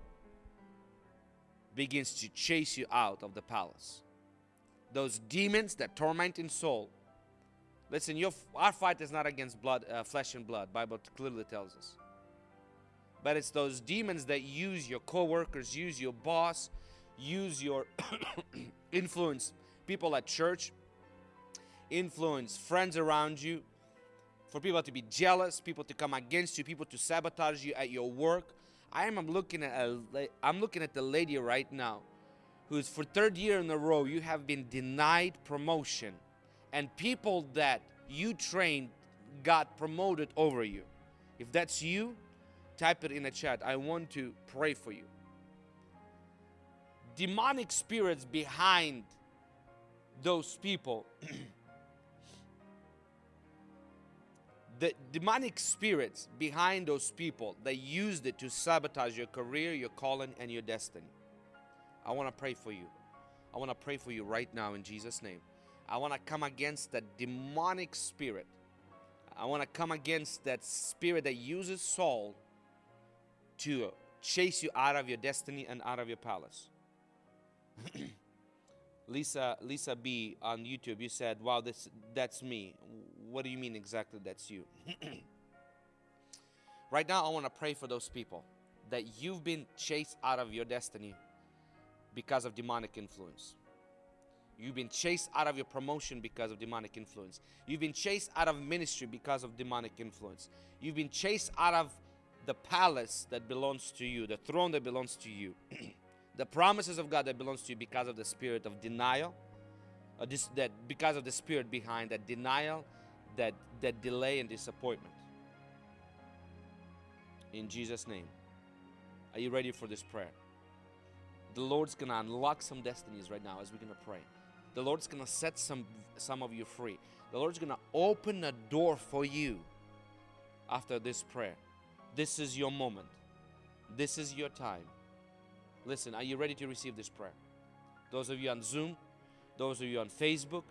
begins to chase you out of the palace. Those demons that torment in Saul. Listen, your, our fight is not against blood, uh, flesh and blood. Bible clearly tells us. But it's those demons that use your co-workers, use your boss, use your [COUGHS] influence people at church, influence friends around you, for people to be jealous, people to come against you, people to sabotage you at your work. I am I'm looking at a, I'm looking at the lady right now who's for third year in a row you have been denied promotion and people that you trained got promoted over you. If that's you, type it in the chat. I want to pray for you. Demonic spirits behind those people [CLEARS THROAT] the demonic spirits behind those people they used it to sabotage your career your calling and your destiny i want to pray for you i want to pray for you right now in jesus name i want to come against that demonic spirit i want to come against that spirit that uses saul to chase you out of your destiny and out of your palace [CLEARS THROAT] lisa lisa b on youtube you said wow this that's me what do you mean exactly that's you? [CLEARS THROAT] right now, I want to pray for those people that you've been chased out of your destiny because of demonic influence. You've been chased out of your promotion because of demonic influence. You've been chased out of ministry because of demonic influence. You've been chased out of the palace that belongs to you, the throne that belongs to you, [CLEARS THROAT] the promises of God that belongs to you because of the spirit of denial, uh, this, that because of the spirit behind that denial that, that delay and disappointment. In Jesus' name. Are you ready for this prayer? The Lord's gonna unlock some destinies right now as we're gonna pray. The Lord's gonna set some some of you free. The Lord's gonna open a door for you after this prayer. This is your moment. This is your time. Listen, are you ready to receive this prayer? Those of you on Zoom, those of you on Facebook,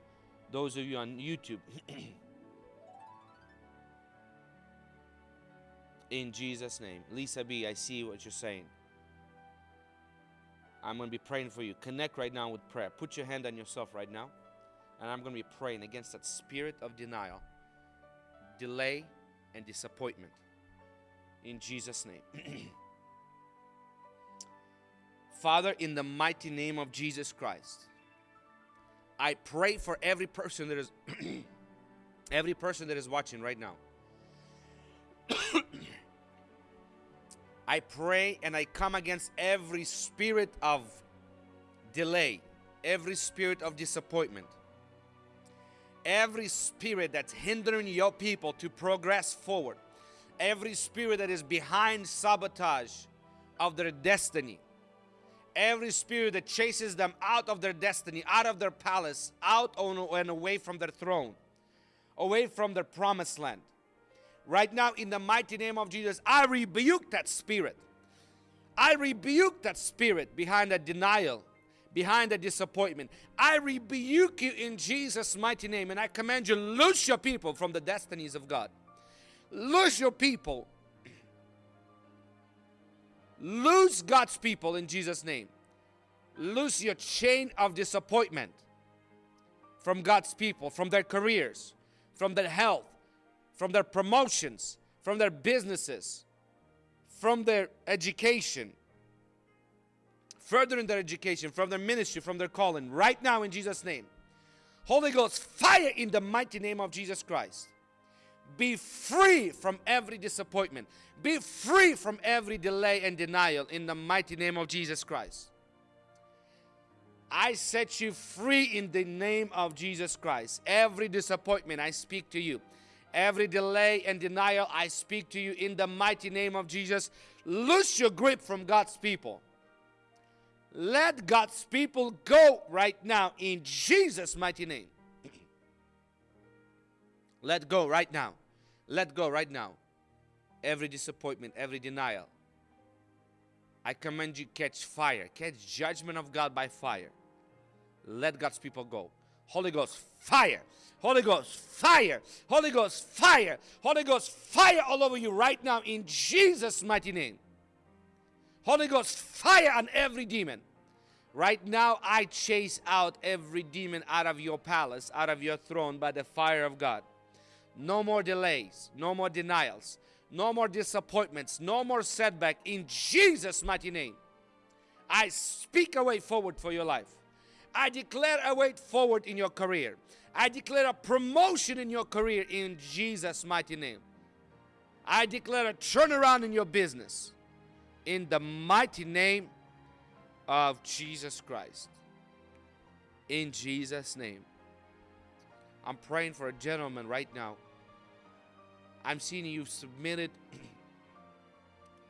those of you on YouTube. [CLEARS THROAT] in Jesus' name. Lisa B, I see what you're saying. I'm going to be praying for you. Connect right now with prayer. Put your hand on yourself right now. And I'm going to be praying against that spirit of denial, delay, and disappointment. In Jesus' name. Father, in the mighty name of Jesus Christ, I pray for every person that is [CLEARS THROAT] every person that is watching right now. [CLEARS THROAT] I pray and I come against every spirit of delay, every spirit of disappointment, every spirit that's hindering your people to progress forward, every spirit that is behind sabotage of their destiny, every spirit that chases them out of their destiny, out of their palace, out and away from their throne, away from their promised land. Right now, in the mighty name of Jesus, I rebuke that spirit. I rebuke that spirit behind that denial, behind the disappointment. I rebuke you in Jesus' mighty name, and I command you, loose your people from the destinies of God. Loose your people. Lose God's people in Jesus' name. Lose your chain of disappointment from God's people, from their careers, from their health, from their promotions, from their businesses, from their education, furthering their education, from their ministry, from their calling, right now in Jesus' name. Holy Ghost, fire in the mighty name of Jesus Christ. Be free from every disappointment. Be free from every delay and denial in the mighty name of Jesus Christ. I set you free in the name of Jesus Christ. Every disappointment, I speak to you. Every delay and denial, I speak to you in the mighty name of Jesus. Loose your grip from God's people. Let God's people go right now in Jesus' mighty name. [CLEARS THROAT] Let go right now. Let go right now. Every disappointment, every denial. I command you catch fire, catch judgment of God by fire. Let God's people go. Holy Ghost, fire. Holy Ghost, fire. Holy Ghost, fire. Holy Ghost, fire all over you right now in Jesus' mighty name. Holy Ghost, fire on every demon. Right now, I chase out every demon out of your palace, out of your throne by the fire of God. No more delays, no more denials, no more disappointments, no more setback in Jesus' mighty name. I speak a way forward for your life. I declare a way forward in your career. I declare a promotion in your career in Jesus' mighty name. I declare a turnaround in your business in the mighty name of Jesus Christ. In Jesus' name. I'm praying for a gentleman right now. I'm seeing you submitted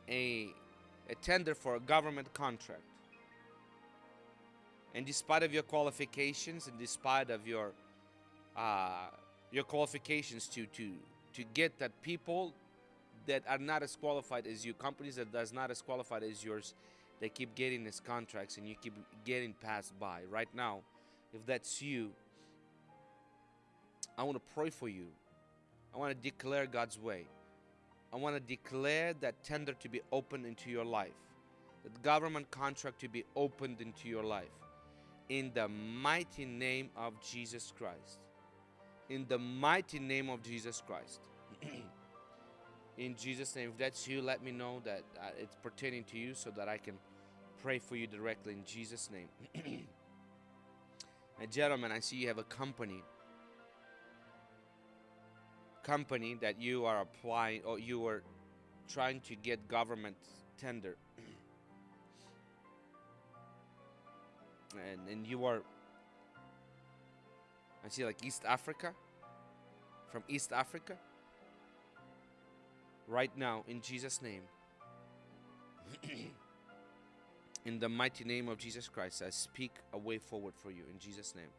a, a tender for a government contract. And despite of your qualifications and despite of your uh, your qualifications to to to get that people that are not as qualified as you, companies that does not as qualified as yours, they keep getting these contracts and you keep getting passed by. Right now, if that's you, I want to pray for you. I want to declare God's way. I want to declare that tender to be opened into your life, that government contract to be opened into your life. In the mighty name of Jesus Christ. In the mighty name of Jesus Christ. [CLEARS THROAT] in Jesus' name, if that's you, let me know that uh, it's pertaining to you so that I can pray for you directly in Jesus' name. [CLEARS THROAT] and gentlemen, I see you have a company company that you are applying or you are trying to get government tender. [CLEARS THROAT] And and you are I see like East Africa? From East Africa? Right now in Jesus name. [CLEARS THROAT] In the mighty name of Jesus Christ I speak a way forward for you in Jesus name.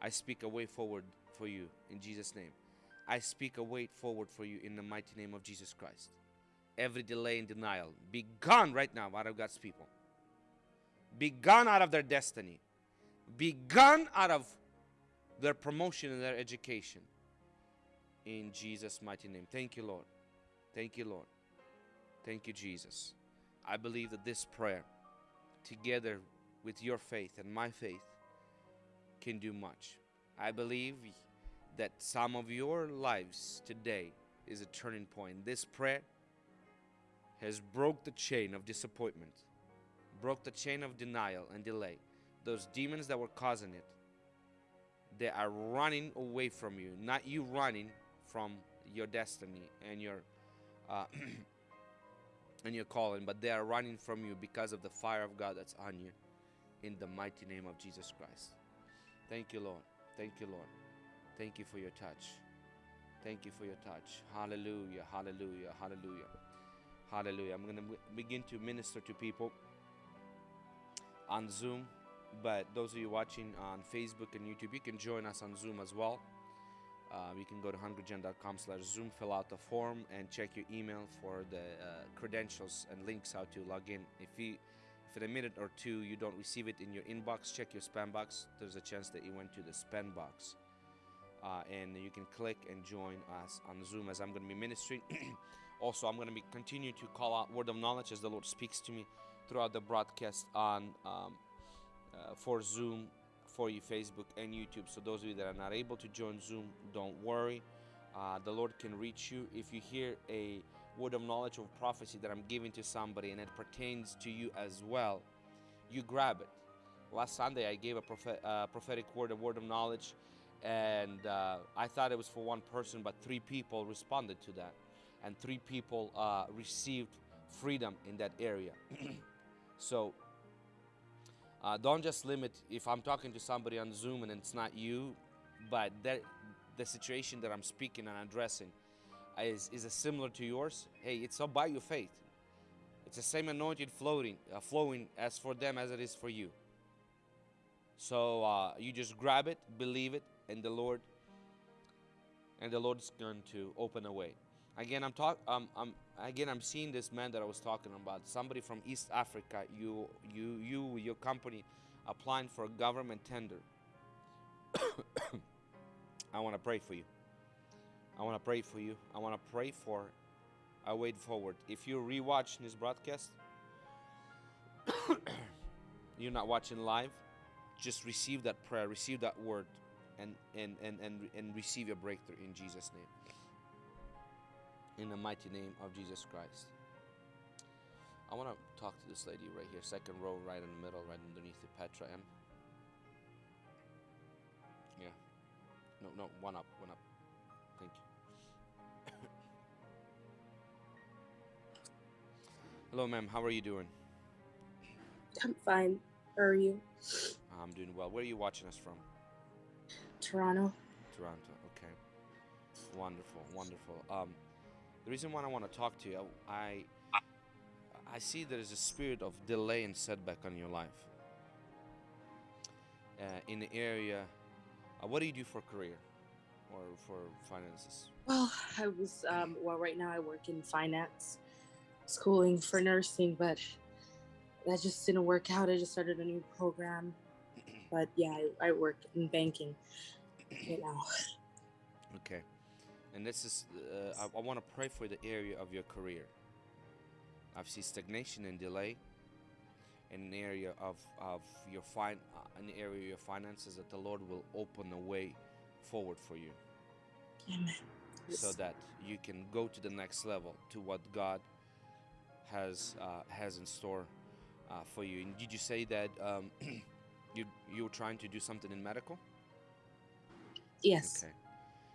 I speak a way forward for you in Jesus name I speak a way forward for you in the mighty name of Jesus Christ. Every delay and denial be gone right now out of God's people. Be gone out of their destiny. Be gone out of their promotion and their education. In Jesus' mighty name. Thank you, Lord. Thank you, Lord. Thank you, Jesus. I believe that this prayer, together with your faith and my faith, can do much. I believe that some of your lives today is a turning point. This prayer has broke the chain of disappointment, broke the chain of denial and delay. Those demons that were causing it, they are running away from you, not you running from your destiny and your uh, [CLEARS THROAT] and your calling, but they are running from you because of the fire of God that's on you. In the mighty name of Jesus Christ. Thank you, Lord. Thank you, Lord. Thank you for your touch. Thank you for your touch. Hallelujah, hallelujah, hallelujah, hallelujah. I'm going to begin to minister to people on Zoom, but those of you watching on Facebook and YouTube, you can join us on Zoom as well. Uh, you can go to hungrygen.com slash zoom fill out the form and check your email for the uh, credentials and links how to log in if you if in a minute or two you don't receive it in your inbox check your spam box there's a chance that you went to the spam box uh, and you can click and join us on Zoom as I'm going to be ministering. [CLEARS THROAT] also, I'm going to be continue to call out word of knowledge as the Lord speaks to me throughout the broadcast on um, uh, for Zoom, for you Facebook and YouTube. So those of you that are not able to join Zoom, don't worry. Uh, the Lord can reach you if you hear a word of knowledge of prophecy that I'm giving to somebody and it pertains to you as well. You grab it. Last Sunday I gave a prophet, uh, prophetic word, a word of knowledge and uh, I thought it was for one person, but three people responded to that, and three people uh, received freedom in that area. [CLEARS THROAT] so uh, don't just limit if I'm talking to somebody on Zoom and it's not you, but that the situation that I'm speaking and addressing is is similar to yours. Hey, it's all by your faith. It's the same anointed floating, uh, flowing as for them as it is for you. So uh, you just grab it, believe it, and the Lord and the Lord's going to open a way. Again, I'm talk. Um, I'm again. I'm seeing this man that I was talking about. Somebody from East Africa. You, you, you, your company, applying for a government tender. [COUGHS] I want to pray for you. I want to pray for you. I want to pray for a way forward. If you're rewatching this broadcast, [COUGHS] you're not watching live, just receive that prayer, receive that word, and and and and, and receive your breakthrough in Jesus' name. In the mighty name of Jesus Christ. I want to talk to this lady right here, second row, right in the middle, right underneath the Petra M. Yeah. No, no, one up, one up. Thank you. [COUGHS] Hello, ma'am. How are you doing? I'm fine. How are you? I'm doing well. Where are you watching us from? Toronto. Toronto. Okay. Wonderful, wonderful. Um, the reason why I want to talk to you, I I see there is a spirit of delay and setback on your life. Uh, in the area, uh, what do you do for career or for finances? Well, I was um, well. Right now, I work in finance, schooling for nursing, but that just didn't work out. I just started a new program, but yeah, I, I work in banking right now. Okay, and this is uh, I, I want to pray for the area of your career. I've seen stagnation and delay in an area of, of your fin uh, an area of your finances that the Lord will open a way forward for you Amen. so that you can go to the next level to what God has uh, has in store uh, for you. And did you say that um, [CLEARS THROAT] you you were trying to do something in medical? Yes. Okay,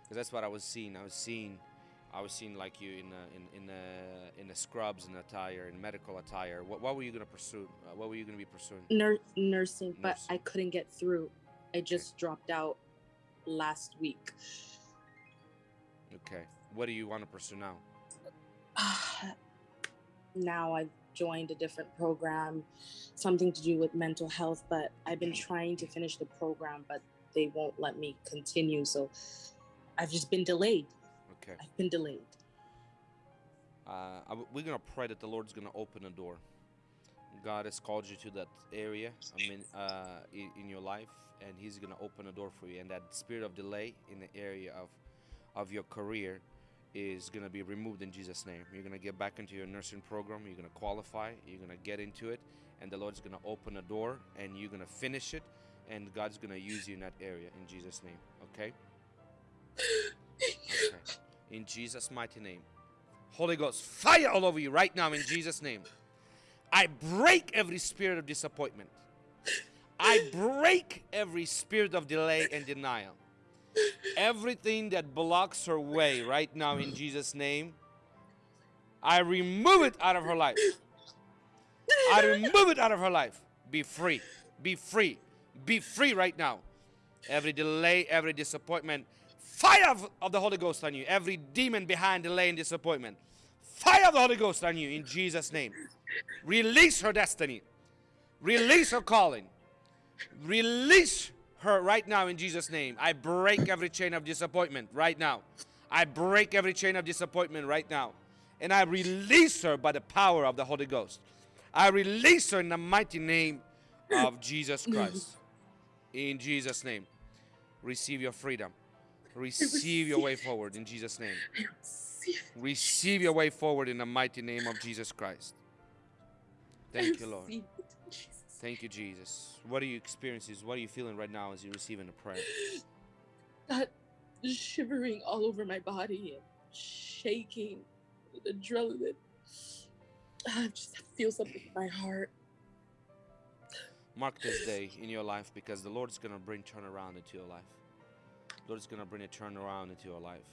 because that's what I was seeing. I was seeing, I was seeing like you in a, in in a, in a scrubs and attire, in medical attire. What, what were you gonna pursue? Uh, what were you gonna be pursuing? Nur- nursing, but I couldn't get through. I just dropped out last week. Okay, what do you want to pursue now? [SIGHS] now I've joined a different program, something to do with mental health, but I've been trying to finish the program, but they won't let me continue. So I've just been delayed. Okay, I've been delayed. uh, we're gonna pray that the Lord's gonna open a door. God has called you to that area, I mean, uh, in, in your life, and He's gonna open a door for you. And that spirit of delay in the area of, of your career, is gonna be removed in Jesus' name. You're gonna get back into your nursing program. You're gonna qualify. You're gonna get into it, and the Lord's gonna open a door, and you're gonna finish it, and God's gonna use you in that area in Jesus' name. Okay. [LAUGHS] Okay. In Jesus' mighty name. Holy Ghost, fire all over you right now in Jesus' name. I break every spirit of disappointment. I break every spirit of delay and denial. Everything that blocks her way right now in Jesus' name, I remove it out of her life. I remove it out of her life. Be free. Be free. Be free right now. Every delay, every disappointment, fire of, of the Holy Ghost on you. Every demon behind delay and disappointment, fire of the Holy Ghost on you in Jesus' name. Release her destiny. Release her calling. Release her right now in Jesus' name. I break every chain of disappointment right now. I break every chain of disappointment right now. And I release her by the power of the Holy Ghost. I release her in the mighty name of [CLEARS THROAT] Jesus Christ. In Jesus' name. Receive your freedom. Receive your way forward in Jesus' name. Receive. Receive your way forward in the mighty name of Jesus Christ. Thank you, Lord. Thank you, Jesus. What are you experiencing? What are you feeling right now as you're receiving the prayer? [SIGHS] that shivering all over my body and shaking with [SIGHS] adrenaline. I just feel something in my heart. Mark this day in your life because the Lord is going to bring turnaround into your life. The Lord is going to bring a turnaround into your life.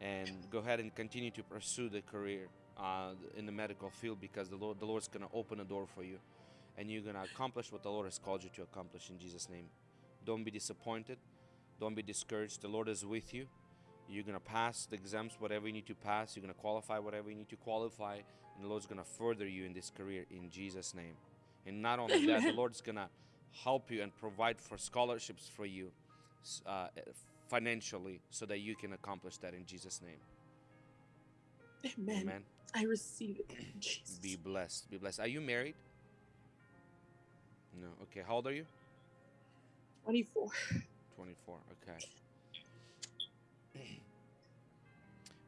And go ahead and continue to pursue the career uh, in the medical field because the Lord, the Lord's going to open a door for you. And you're going to accomplish what the Lord has called you to accomplish in Jesus' name. Don't be disappointed. Don't be discouraged. The Lord is with you. You're going to pass the exams, whatever you need to pass. You're going to qualify whatever you need to qualify. And the Lord's going to further you in this career in Jesus' name. And not only that, the [LAUGHS] Lord's going to help you and provide for scholarships for you uh, financially so that you can accomplish that in Jesus' name. Amen. Amen. I receive it. [CLEARS THROAT] Jesus. Be blessed. Be blessed. Are you married? No. Okay. How old are you? 24. 24. Okay. [CLEARS THROAT]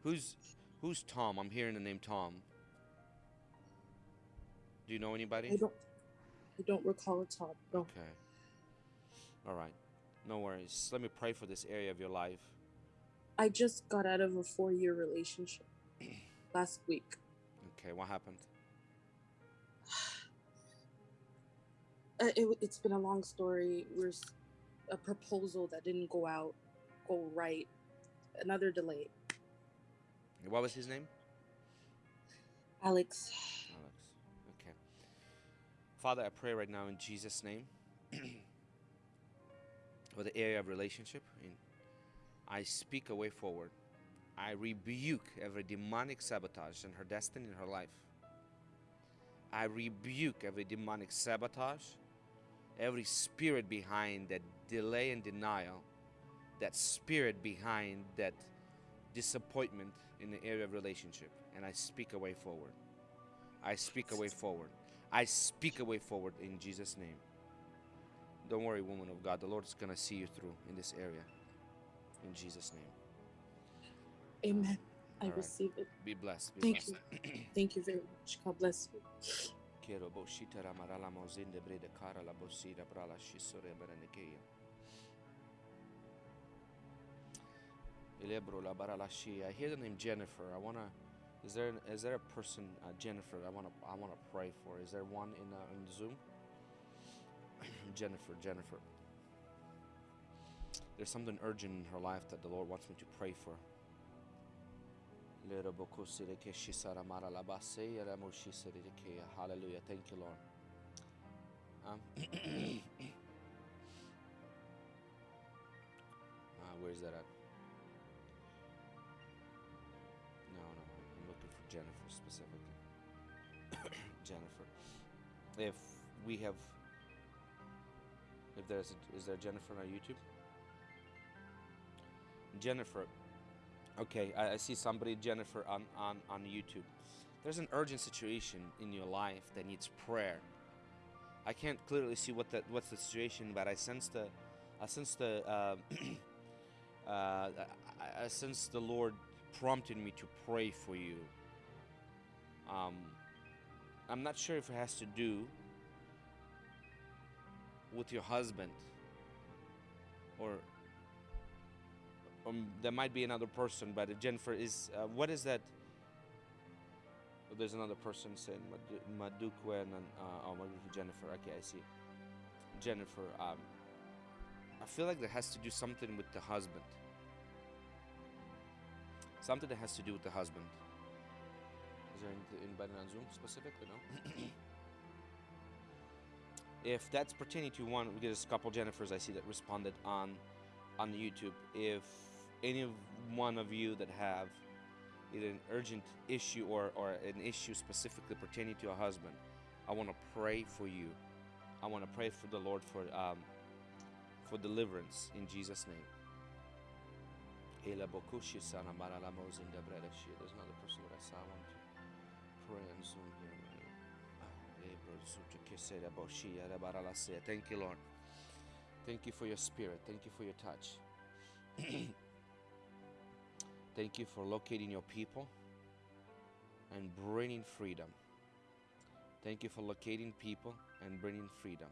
who's who's Tom? I'm hearing the name Tom. Do you know anybody? I don't I don't recall a top. No. Okay. All right. No worries. Let me pray for this area of your life. I just got out of a four year relationship [CLEARS THROAT] last week. Okay. What happened? Uh, it, it's been a long story. There's a proposal that didn't go out, go right. Another delay. What was his name? Alex, Alex. Okay. Father, I pray right now in Jesus' name [CLEARS THROAT] for the area of relationship. And I speak a way forward. I rebuke every demonic sabotage in her destiny in her life. I rebuke every demonic sabotage, every spirit behind that delay and denial, that spirit behind that disappointment in the area of relationship. And I speak a way forward. I speak a way forward. I speak a way forward in Jesus' name. Don't worry, woman of God. The Lord is going to see you through in this area. In Jesus' name. amen. I All right. receive it. Be blessed. Be Thank blessed. you. Thank you very much. God bless you. Cara la brala shisore. Ilebro la. I hear the name Jennifer. I wanna. Is there is there a person uh, Jennifer? I wanna I wanna pray for. Is there one in uh, in Zoom? [CLEARS THROAT] Jennifer, Jennifer. There's something urgent in her life that the Lord wants me to pray for. Hallelujah. Thank you, Lord. [COUGHS] Um, uh, where's that at? No, no, I'm looking for Jennifer specifically. [COUGHS] Jennifer. If we have, if there's, a, is there Jennifer on YouTube? Jennifer. Okay, I, I see somebody, Jennifer, on, on, on YouTube. There's an urgent situation in your life that needs prayer. I can't clearly see what that what's the situation, but I sense the, I sense the, uh, [CLEARS THROAT] uh, I, I sense the Lord prompted me to pray for you. Um, I'm not sure if it has to do with your husband, or um, there might be another person, but Jennifer is. Uh, what is that? Oh, there's another person saying Madu- Madukwe and uh, oh, Jennifer. Okay, I see. Jennifer. Um, I feel like that has to do something with the husband. Something that has to do with the husband. Is there anybody on Zoom specifically? No. [COUGHS] if that's pertaining to one, because a couple Jennifers I see that responded on on YouTube. If any one of you that have either an urgent issue or, or an issue specifically pertaining to a husband, I want to pray for you. I want to pray for the Lord for um, for deliverance in Jesus' name. There's another person that I saw. I want to pray on Zoom here. Thank you, Lord. Thank you for your spirit. Thank you for your touch. [CLEARS THROAT] Thank you for locating your people and bringing freedom. Thank you for locating people and bringing freedom.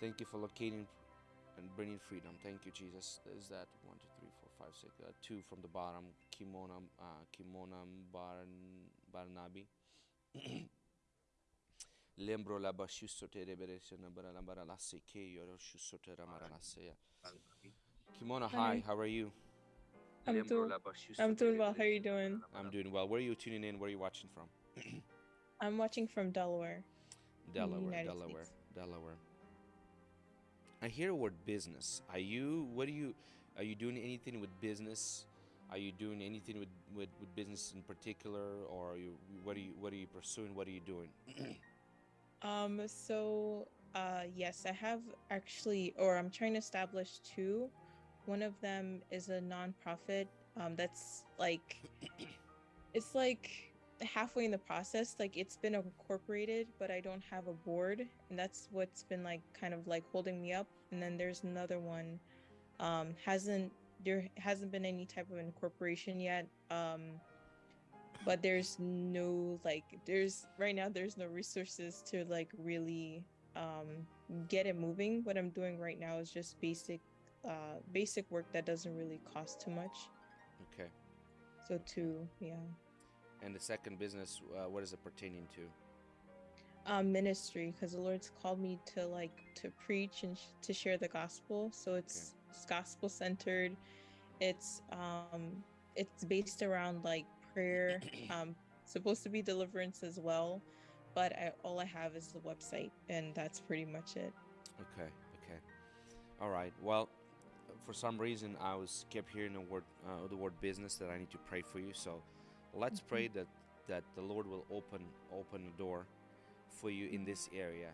Thank you for locating and bringing freedom. Thank you, Jesus. There's that one, two, three, four, five, six, uh, two from the bottom. Kimona, uh, Kimona Barn, Barnabi. [COUGHS] Lembro la bashusotere beresena baralambara la seke yoro shusotera maralaseya. Kimona, hi, Hi. how are you? I'm Lembro doing I'm doing well. How are you doing? I'm doing well. Where are you tuning in? Where are you watching from? [CLEARS THROAT] I'm watching from Delaware. Delaware, United Delaware, States. Delaware. I hear the word business. Are you? What are you? Are you doing anything with business? Are you doing anything with, with, with business in particular, or are you? What are you? What are you pursuing? What are you doing? [CLEARS THROAT] Um, so uh yes, I have actually or I'm trying to establish two one of them is a nonprofit um, that's like it's like halfway in the process like it's been incorporated but i don't have a board and that's what's been like kind of like holding me up. And then there's another one um hasn't there hasn't been any type of incorporation yet um but there's no like there's right now there's no resources to like really um get it moving. What i'm doing right now is just basic uh basic work that doesn't really cost too much Okay. so two, yeah And the second business, uh, what is it pertaining to? um ministry because the lord's called me to like to preach and sh- to share the gospel so it's, it's gospel centered it's um it's based around like prayer [CLEARS THROAT] um supposed to be deliverance as well but I, all i have is the website and that's pretty much it Okay, okay. All right. Well, for some reason, I was kept hearing the word, uh, the word business that I need to pray for you. So, let's Mhm. pray that that the Lord will open open the door for you in this area,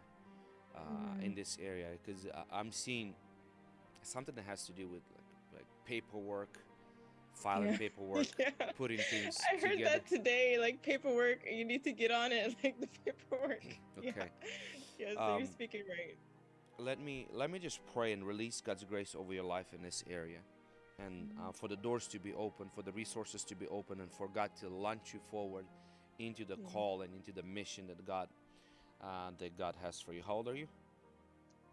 uh, in this area, because I'm seeing something that has to do with like, like paperwork, filing Yeah. [LAUGHS] paperwork, Yeah. putting things i heard together. that today like paperwork you need to get on it [LAUGHS] like the paperwork [LAUGHS] Okay. yeah, yeah so Um, you're speaking right let me let me just pray and release God's grace over your life in this area, and uh, for the doors to be open, for the resources to be open, and for God to launch you forward into the Yeah. call and into the mission that God uh, that God has for you. How old are you?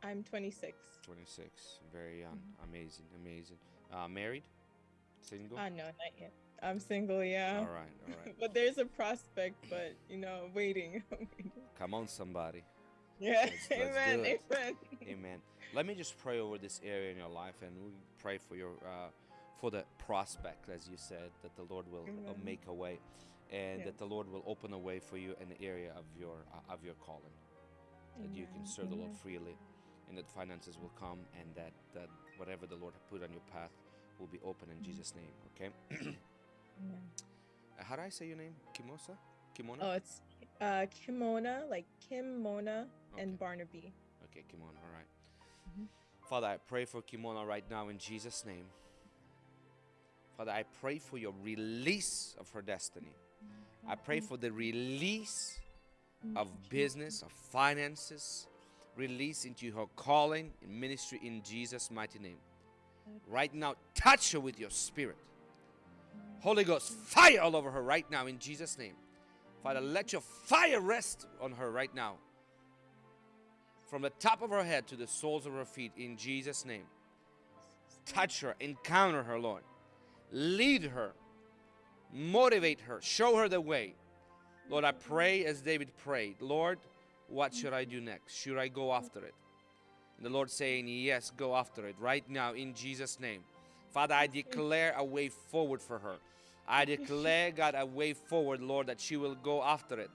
i'm 26 Twenty six. Very young. Mhm. Amazing. Amazing. Uh, married? Single? uh no not yet i'm single yeah all right. All right. [LAUGHS] but there's a prospect, but you know, waiting. [LAUGHS] Come on, somebody. Yeah, Let's- let's amen, amen. Amen. Let me just pray over this area in your life, and we pray for your uh, for the prospect, as you said, that the Lord will uh, make a way, and Yeah. that the Lord will open a way for you in the area of your uh, of your calling, that you can Amen, serve the Lord freely, and that finances will come, and that that whatever the Lord put on your path will be open in Mhm. Jesus' name. Okay. Amen. Uh, How do I say your name? Kimosa? Kimona? Oh, it's uh Kimona, like Kim Mona Okay. and Barnaby. Okay, Kimona. All right. Mhm. Father, I pray for Kimona right now in Jesus' name. Father, I pray for your release of her destiny. Mm-hmm. I pray for the release mm-hmm. of business, of finances, release into her calling in ministry in Jesus' mighty name. Right now, touch her with your spirit. Mm-hmm. Holy Ghost, fire all over her right now in Jesus' name. Father, let your fire rest on her right now. From the top of her head to the soles of her feet in Jesus' name. Touch her, encounter her, Lord. Lead her, motivate her, show her the way. Lord, I pray as David prayed, Lord, what should I do next? Should I go after it? And the Lord saying, Yes, go after it right now in Jesus' name. Father, I declare a way forward for her. I declare, God, a way forward, Lord, that she will go after it.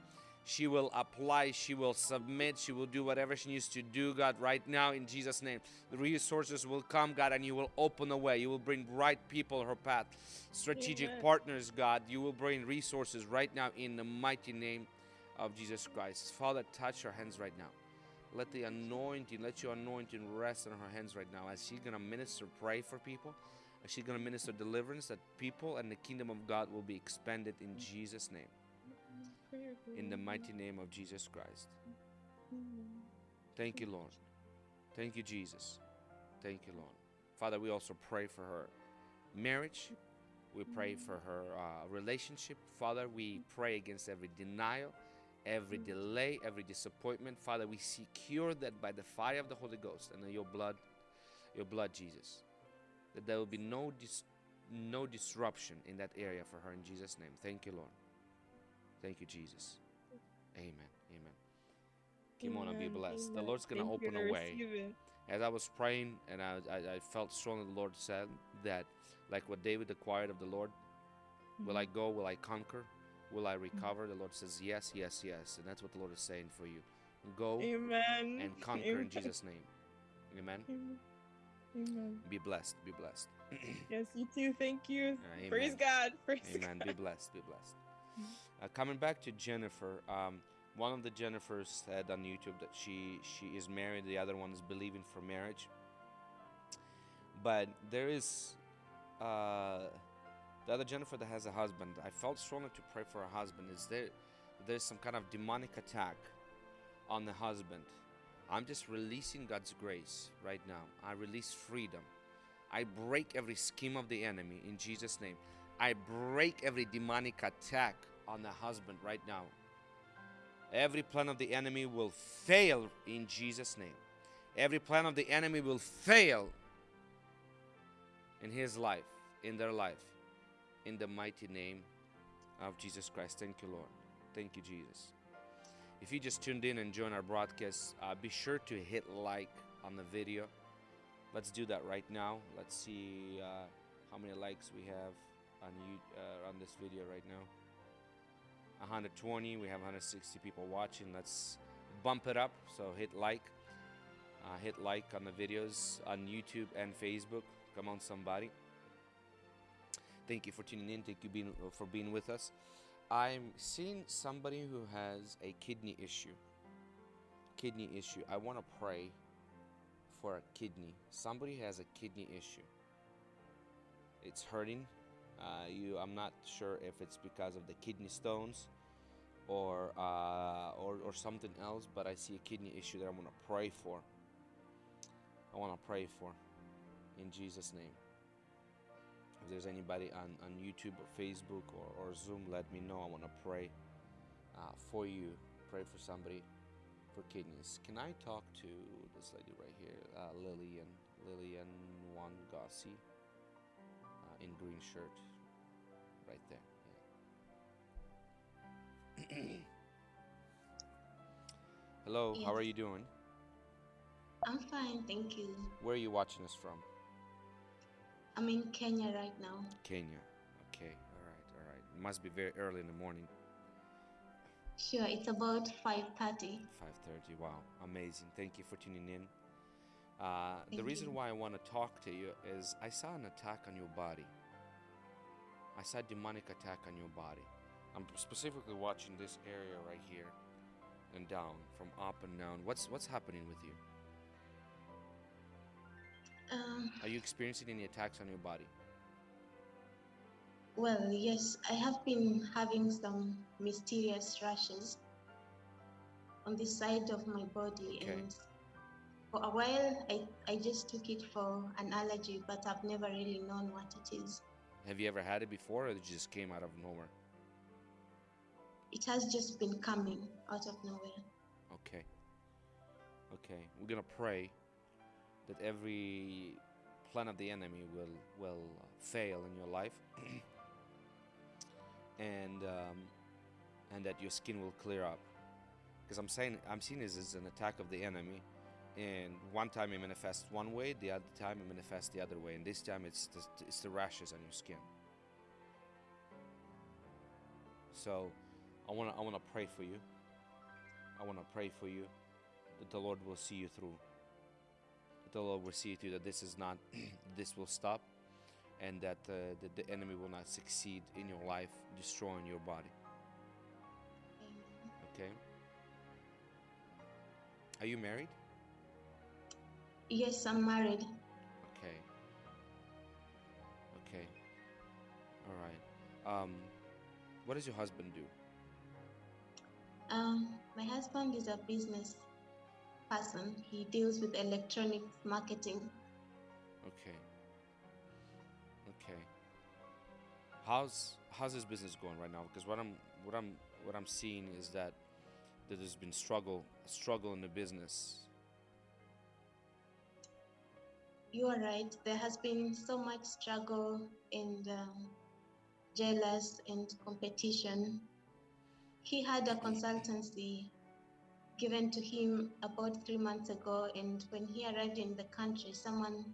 She will apply, she will submit, she will do whatever she needs to do, God, right now in Jesus' name. The resources will come, God, and you will open a way. You will bring right people her path, strategic Amen. partners, God. You will bring resources right now in the mighty name of Jesus Christ. Father, touch her hands right now. Let the anointing, let your anointing rest on her hands right now as she's going to minister, pray for people. As she's going to minister deliverance, that people and the kingdom of God will be expanded in Jesus' name. In the mighty name of Jesus Christ. Thank you, Lord. Thank you, Jesus. Thank you, Lord. Father, we also pray for her marriage. We pray for her uh, relationship. Father, we pray against every denial, every delay, every disappointment. Father, we secure that by the fire of the Holy Ghost and your blood, your blood, Jesus, that there will be no dis- no disruption in that area for her in Jesus' name. Thank you, Lord. Thank you, Jesus. Amen. Amen. Come on and be Amen, blessed. The. Lord's gonna open I a way. As I was praying and I, I, I felt strongly the Lord said that, like what David acquired of the Lord, will I go? Will I conquer? Will I recover? The Lord says, Yes, yes, yes. And that's what the Lord is saying for you. Go Amen. and conquer Amen. in [LAUGHS] Jesus' name. Amen. Amen. Amen. Be blessed. Be blessed. Yes, you too. Thank you. Uh, Praise. God. [LAUGHS] Praise Amen. God. Be blessed. Be blessed. Uh, coming back to Jennifer, um, one of the Jennifers said on YouTube that she she is married. The other one is believing for marriage. but there is uh, the other Jennifer that has a husband. I felt strongly to pray for her husband. Is there there's some kind of demonic attack on the husband? I'm just releasing God's grace right now. I release freedom. I break every scheme of the enemy in Jesus' name. I break every demonic attack on the husband right now. Every plan of the enemy will fail in Jesus' name. Every plan of the enemy will fail in his life, in their life, in the mighty name of Jesus Christ. Thank you, Lord. Thank you, Jesus. If you just tuned in and joined our broadcast, uh, be sure to hit like on the video. Let's do that right now. Let's see uh, how many likes we have on you uh, on this video right now. 120. We have 160 people watching. Let's bump it up. So hit like. Uh, hit like on the videos on YouTube and Facebook. Come on, somebody. Thank you for tuning in. Thank you being, for being with us. I'm seeing somebody who has a kidney issue. Kidney issue. I want to pray for a kidney. Somebody has a kidney issue. It's hurting. Uh, you, I'm not sure if it's because of the kidney stones or, uh, or or something else, but I see a kidney issue that I want to pray for. I want to pray for in Jesus' name. If there's anybody on, on YouTube or Facebook or, or Zoom, let me know. I want to pray uh, for you. Pray for somebody for kidneys. Can I talk to this lady right here, uh, Lillian, Lillian Wangasi, uh, in green shirt, right there. Yeah. [CLEARS THROAT] Hello, how are you doing? I'm fine, thank you. Where are you watching us from? I'm in Kenya right now. Kenya. Okay, all right, all right. It must be very early in the morning. Sure, it's about 5:30. 5:30. Wow, amazing. Thank you for tuning in. Uh, the reason you. why I want to talk to you is I saw an attack on your body. I saw demonic attack on your body. I'm specifically watching this area right here and down, from up and down. What's what's happening with you? Um, Are you experiencing any attacks on your body? well, yes, I have been having some mysterious rashes on the side of my body, Okay. and for a while, I, I just took it for an allergy, but I've never really known what it is. Have you ever had it before, or it just came out of nowhere? It has just been coming out of nowhere. Okay. Okay. We're gonna pray that every plan of the enemy will will fail in your life, [CLEARS THROAT] and um, and that your skin will clear up. Because I'm saying I'm seeing this as an attack of the enemy, and one time it manifests one way, the other time it manifests the other way, and this time it's the, it's the rashes on your skin. So, I wanna I wanna pray for you. I want to pray for you that the Lord will see you through. That the Lord will see you through, that this is not, [CLEARS THROAT] this will stop, and that, uh, that the enemy will not succeed in your life, destroying your body. Okay? Are you married? Yes, I'm married. Okay. Okay. All right. Um, what does your husband do? Um, my husband is a business person. He deals with electronic marketing. Okay. Okay. How's how's his business going right now? Because what I'm what I'm what I'm seeing is that that there's been struggle struggle in the business. You are right. There has been so much struggle and um, jealous and competition. He had a consultancy given to him about three months ago, and when he arrived in the country, someone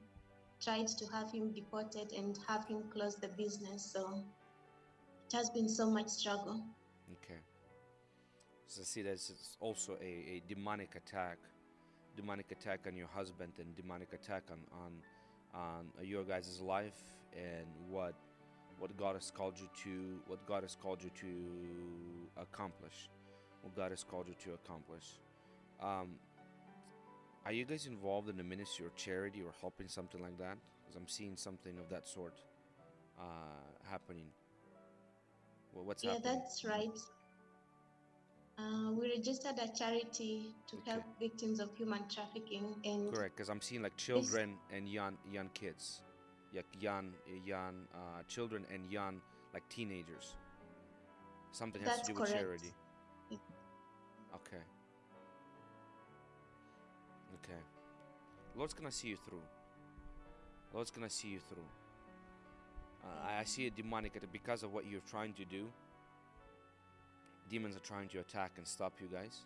tried to have him deported and have him close the business. So it has been so much struggle. Okay. So see there's also a, a demonic attack, demonic attack on your husband and demonic attack on on on your guys' life and what what God has called you to what God has called you to accomplish, what God has called you to accomplish. Um, are you guys involved in a ministry or charity or helping something like that? Because I'm seeing something of that sort uh, happening. Well, what's Yeah, happening? that's right. Uh, we registered a charity to Okay. help victims of human trafficking, and Correct, because I'm seeing like children and young young kids, like young young uh, children and young like teenagers. Something has That's to do with correct. charity. Yeah. Okay. Okay. Lord's gonna see you through. Lord's gonna see you through. Uh, I, I see a demonic because of what you're trying to do. Demons are trying to attack and stop you guys.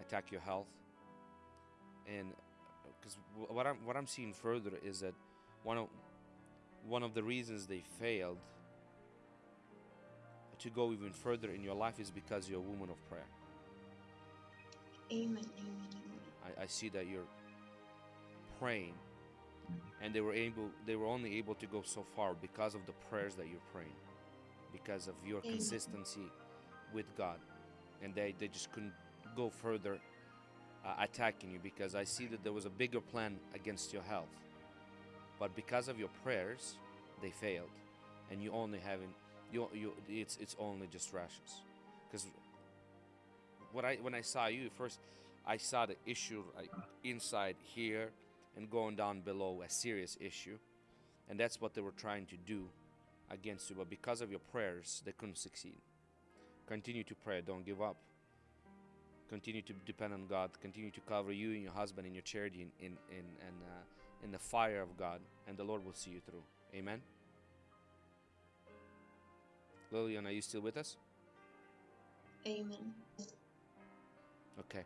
Attack your health. And uh, because what I'm what I'm seeing further is that one of one of the reasons they failed to go even further in your life is because you're a woman of prayer. amen, amen, amen. I, I see that you're praying and they were able they were only able to go so far because of the prayers that you're praying because of your Amen. consistency with god and they they just couldn't go further uh, attacking you because i see that there was a bigger plan against your health but because of your prayers they failed and you only haven't you, you it's it's only just rashes because what i when i saw you first I saw the issue like inside here and going down below, a serious issue. And that's what they were trying to do against you. But because of your prayers, they couldn't succeed. Continue to pray, don't give up. Continue to depend on God. Continue to cover you and your husband and your charity in, in, in, in, uh, in the fire of God, and the Lord will see you through. Amen. Lillian, are you still with us? Amen. Okay.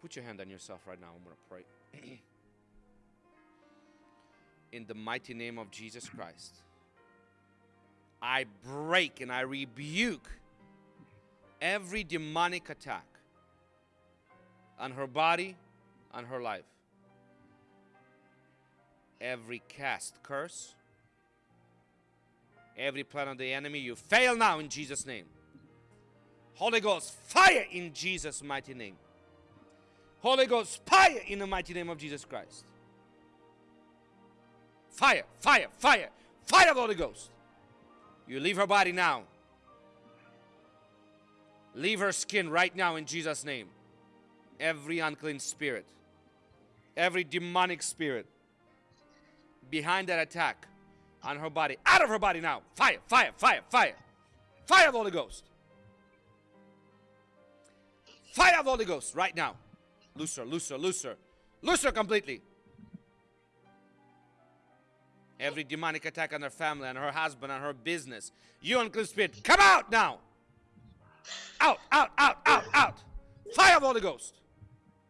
Put your hand on yourself right now. I'm going to pray. [CLEARS THROAT] In the mighty name of Jesus Christ, I break and I rebuke every demonic attack on her body, on her life. Every cast curse, every plan of the enemy, you fail now in Jesus' name. Holy Ghost, fire in Jesus' mighty name. Holy Ghost, fire in the mighty name of Jesus Christ. Fire, fire, fire, fire of the Holy Ghost. You leave her body now. Leave her skin right now in Jesus' name. Every unclean spirit, every demonic spirit behind that attack on her body, out of her body now. Fire, fire, fire, fire. Fire of the Holy Ghost. Fire of the Holy Ghost right now. Loose her, loose her, loose her. Her completely. Every demonic attack on her family, on her husband, on her business. You unclean spirit, come out now. Out, out, out, out, out. Fire of the Holy Ghost.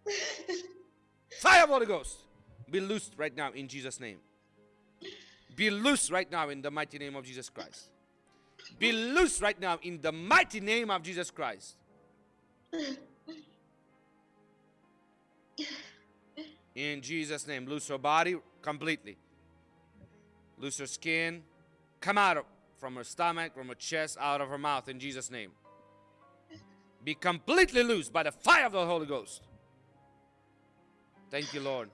[LAUGHS] Fire of the Holy Ghost. Be loosed right now in Jesus' name. Be loose right now in the mighty name of Jesus Christ. Be loose right now in the mighty name of Jesus Christ. In Jesus' name, loose her body completely. Loose her skin. Come out of, from her stomach, from her chest, out of her mouth in Jesus' name. Be completely loose by the fire of the Holy Ghost. Thank you, Lord.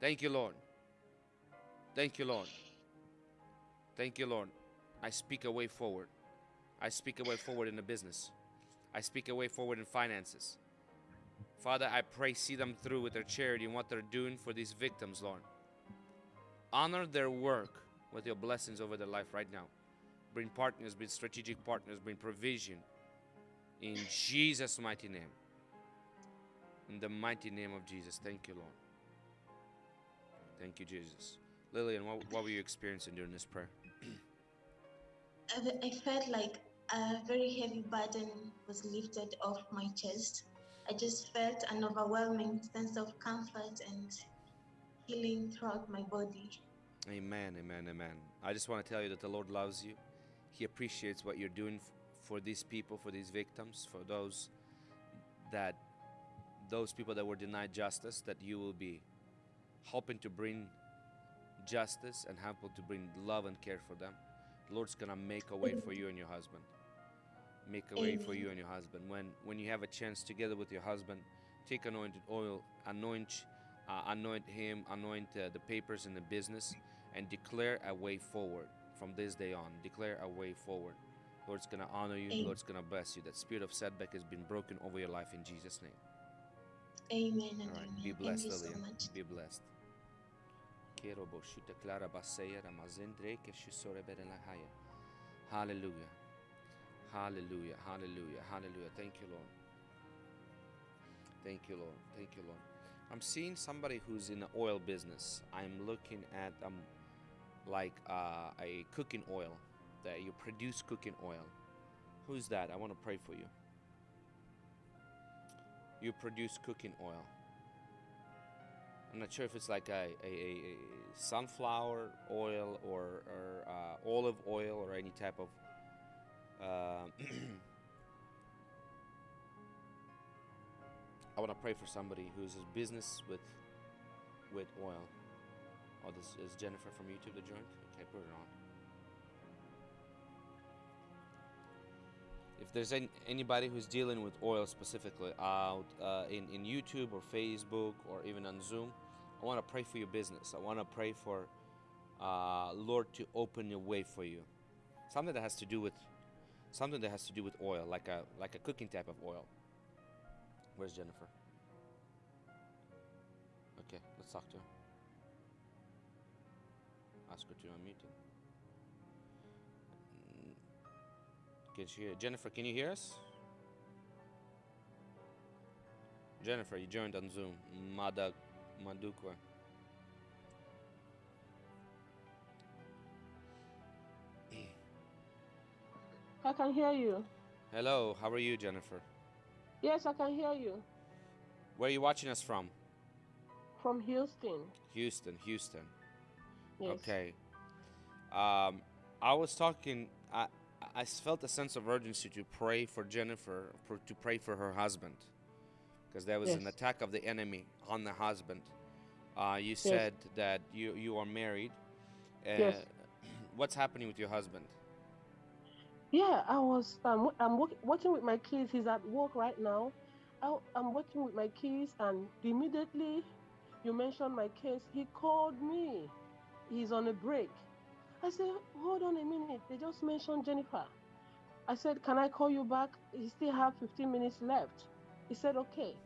Thank you, Lord. Thank you, Lord. Thank you, Lord. I speak a way forward. I speak a way forward in the business. I speak a way forward in finances. Father, I pray, see them through with their charity and what they're doing for these victims, Lord. Honor their work with your blessings over their life right now. Bring partners, bring strategic partners, bring provision. In Jesus' mighty name. In the mighty name of Jesus. Thank you, Lord. Thank you, Jesus. Lillian, what, what were you experiencing during this prayer? I, I felt like a very heavy burden was lifted off my chest. I just felt an overwhelming sense of comfort and healing throughout my body. Amen, amen, amen. I just want to tell you that the Lord loves you. He appreciates what you're doing for these people, for these victims, for those that those people that were denied justice, that you will be helping to bring justice and helping to bring love and care for them. The Lord's gonna make a way for you and your husband. Make a way for you and your husband. When when you have a chance together with your husband, take anointed oil, anoint uh, anoint him, anoint uh, the papers in the business, and declare a way forward from this day on. Declare a way forward. Lord's gonna honor you. Amen. Lord's gonna bless you. That spirit of setback has been broken over your life in Jesus' name. Amen and All right, amen. be blessed, Thank you so much. Be blessed. Quiero boshita clara baseya ramazendre que shisore berenahaya. Hallelujah. Hallelujah. Hallelujah. Hallelujah. Thank you, Lord. Thank you, Lord. Thank you, Lord. I'm seeing somebody who's in the oil business. I'm looking at um like uh, a cooking oil that you produce cooking oil. Who's that? I want to pray for you. You produce cooking oil. I'm not sure if it's like a, a, a, sunflower oil or, or uh, olive oil or any type of. Uh, [CLEARS THROAT] I want to pray for somebody who's in business with with oil. Oh, this is Jennifer from YouTube that joined. Okay, put it on. If there's any, anybody who's dealing with oil specifically out uh, in, in YouTube or Facebook or even on Zoom, I want to pray for your business. I want to pray for uh, Lord to open a way for you. Something that has to do with something that has to do with oil, like a like a cooking type of oil. Where's Jennifer? Okay, let's talk to her. Ask her to unmute him. Can she hear? Jennifer, can you hear us? Jennifer, you joined on Zoom. Mada Madukwa. I can hear you. Hello, how are you, Jennifer? Yes, I can hear you. Where are you watching us from? From Houston. Houston, Houston. Yes. Okay. Um, I was talking. I I felt a sense of urgency to pray for Jennifer, for, to pray for her husband, because there was an attack of the enemy on the husband. Uh, you said that you you are married. Uh, Yes. [CLEARS THROAT] What's happening with your husband? Yeah, I was. Um, I'm work, working with my kids. He's at work right now. I, I'm working with my kids, and immediately you mentioned my case. He called me. He's on a break. I said, "Hold on a minute. They just mentioned Jennifer." I said, "Can I call you back? He still have 15 minutes left." He said, "Okay."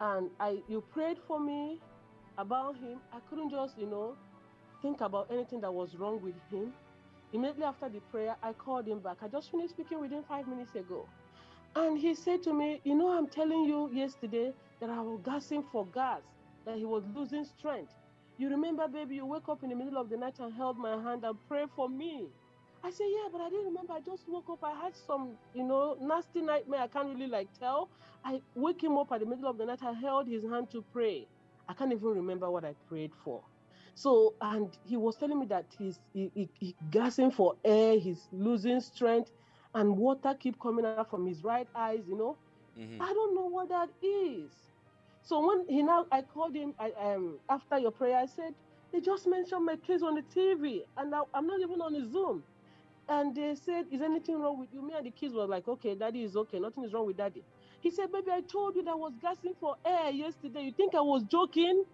And I, you prayed for me about him. I couldn't just, you know, think about anything that was wrong with him. Immediately after the prayer, I called him back. I just finished speaking with him five minutes ago. And he said to me, You know, I'm telling you yesterday that I was gasping for gas, that he was losing strength. You remember, baby, you wake up in the middle of the night and held my hand and pray for me. I said, Yeah, but I didn't remember. I just woke up. I had some, you know, nasty nightmare. I can't really like tell. I wake him up at the middle of the night. I held his hand to pray. I can't even remember what I prayed for. So, and he was telling me that he's he, he, he gasping for air, he's losing strength, and water keep coming out from his right eyes. You know, hmm I don't know what that is. So when he now, I called him. I um after your prayer, I said they just mentioned my case on the TV, and now I'm not even on the Zoom. And they said, "Is anything wrong with you?" Me and the kids were like, "Okay, daddy is okay. Nothing is wrong with daddy." He said, "Baby, I told you that I was gasping for air yesterday. You think I was joking?"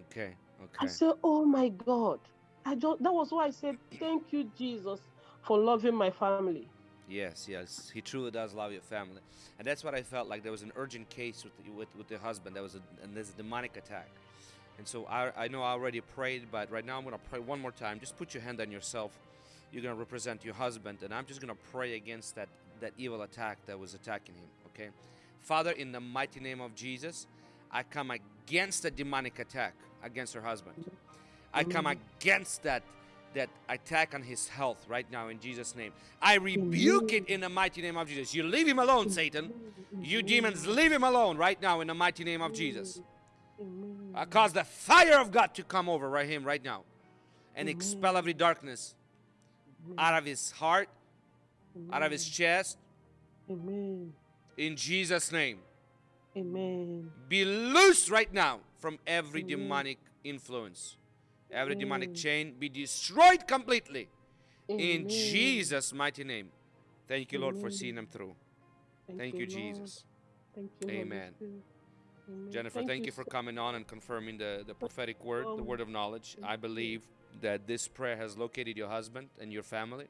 Okay. Okay. I said, "Oh my God!" I just that was why I said, [CLEARS THROAT] "Thank you, Jesus, for loving my family." Yes, yes, he truly does love your family, and that's what I felt like. There was an urgent case with with with the husband. There was a and there's a demonic attack, and so I I know I already prayed, but right now I'm gonna pray one more time. Just put your hand on yourself. You're gonna represent your husband, and I'm just gonna pray against that that evil attack that was attacking him. Okay, Father, in the mighty name of Jesus, I come against the demonic attack against her husband. I come against that that attack on his health right now in Jesus' name. I rebuke it in the mighty name of Jesus. You leave him alone, Satan. You demons, leave him alone right now in the mighty name of Jesus. I cause the fire of God to come over right him right now and expel every darkness out of his heart, out of his chest, Amen. in Jesus' name. Amen. Be loose right now from every demonic influence. Every demonic chain be destroyed completely in. Jesus' mighty name. Thank you, Lord, for seeing them through. Thank you, Lord. Jesus. Thank you, Amen. Jennifer, thank, you for so- coming on and confirming the, the prophetic word, the Um, word of knowledge. I thank you. believe that this prayer has located your husband and your family.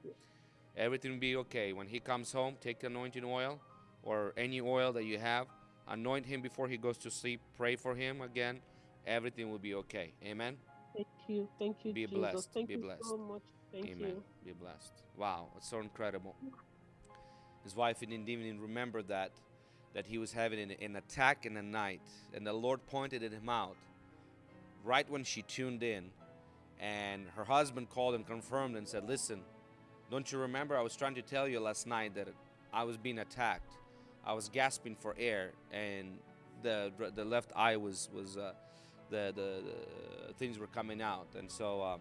Everything will be okay. When he comes home, take the anointing oil or any oil that you have, anoint him before he goes to sleep, pray for him again. Everything will be okay. Amen. Thank you. Thank you, Be Jesus. blessed. Thank Be you blessed. so much. Thank Amen. you. Be blessed. Wow, it's so incredible. His wife didn't even remember that that he was having an, an attack in the night, and the Lord pointed at him out right when she tuned in, and her husband called and confirmed and said, "Listen, don't you remember? I was trying to tell you last night that I was being attacked. I was gasping for air, and the the left eye was was uh, the, the the things were coming out, and so." Uh,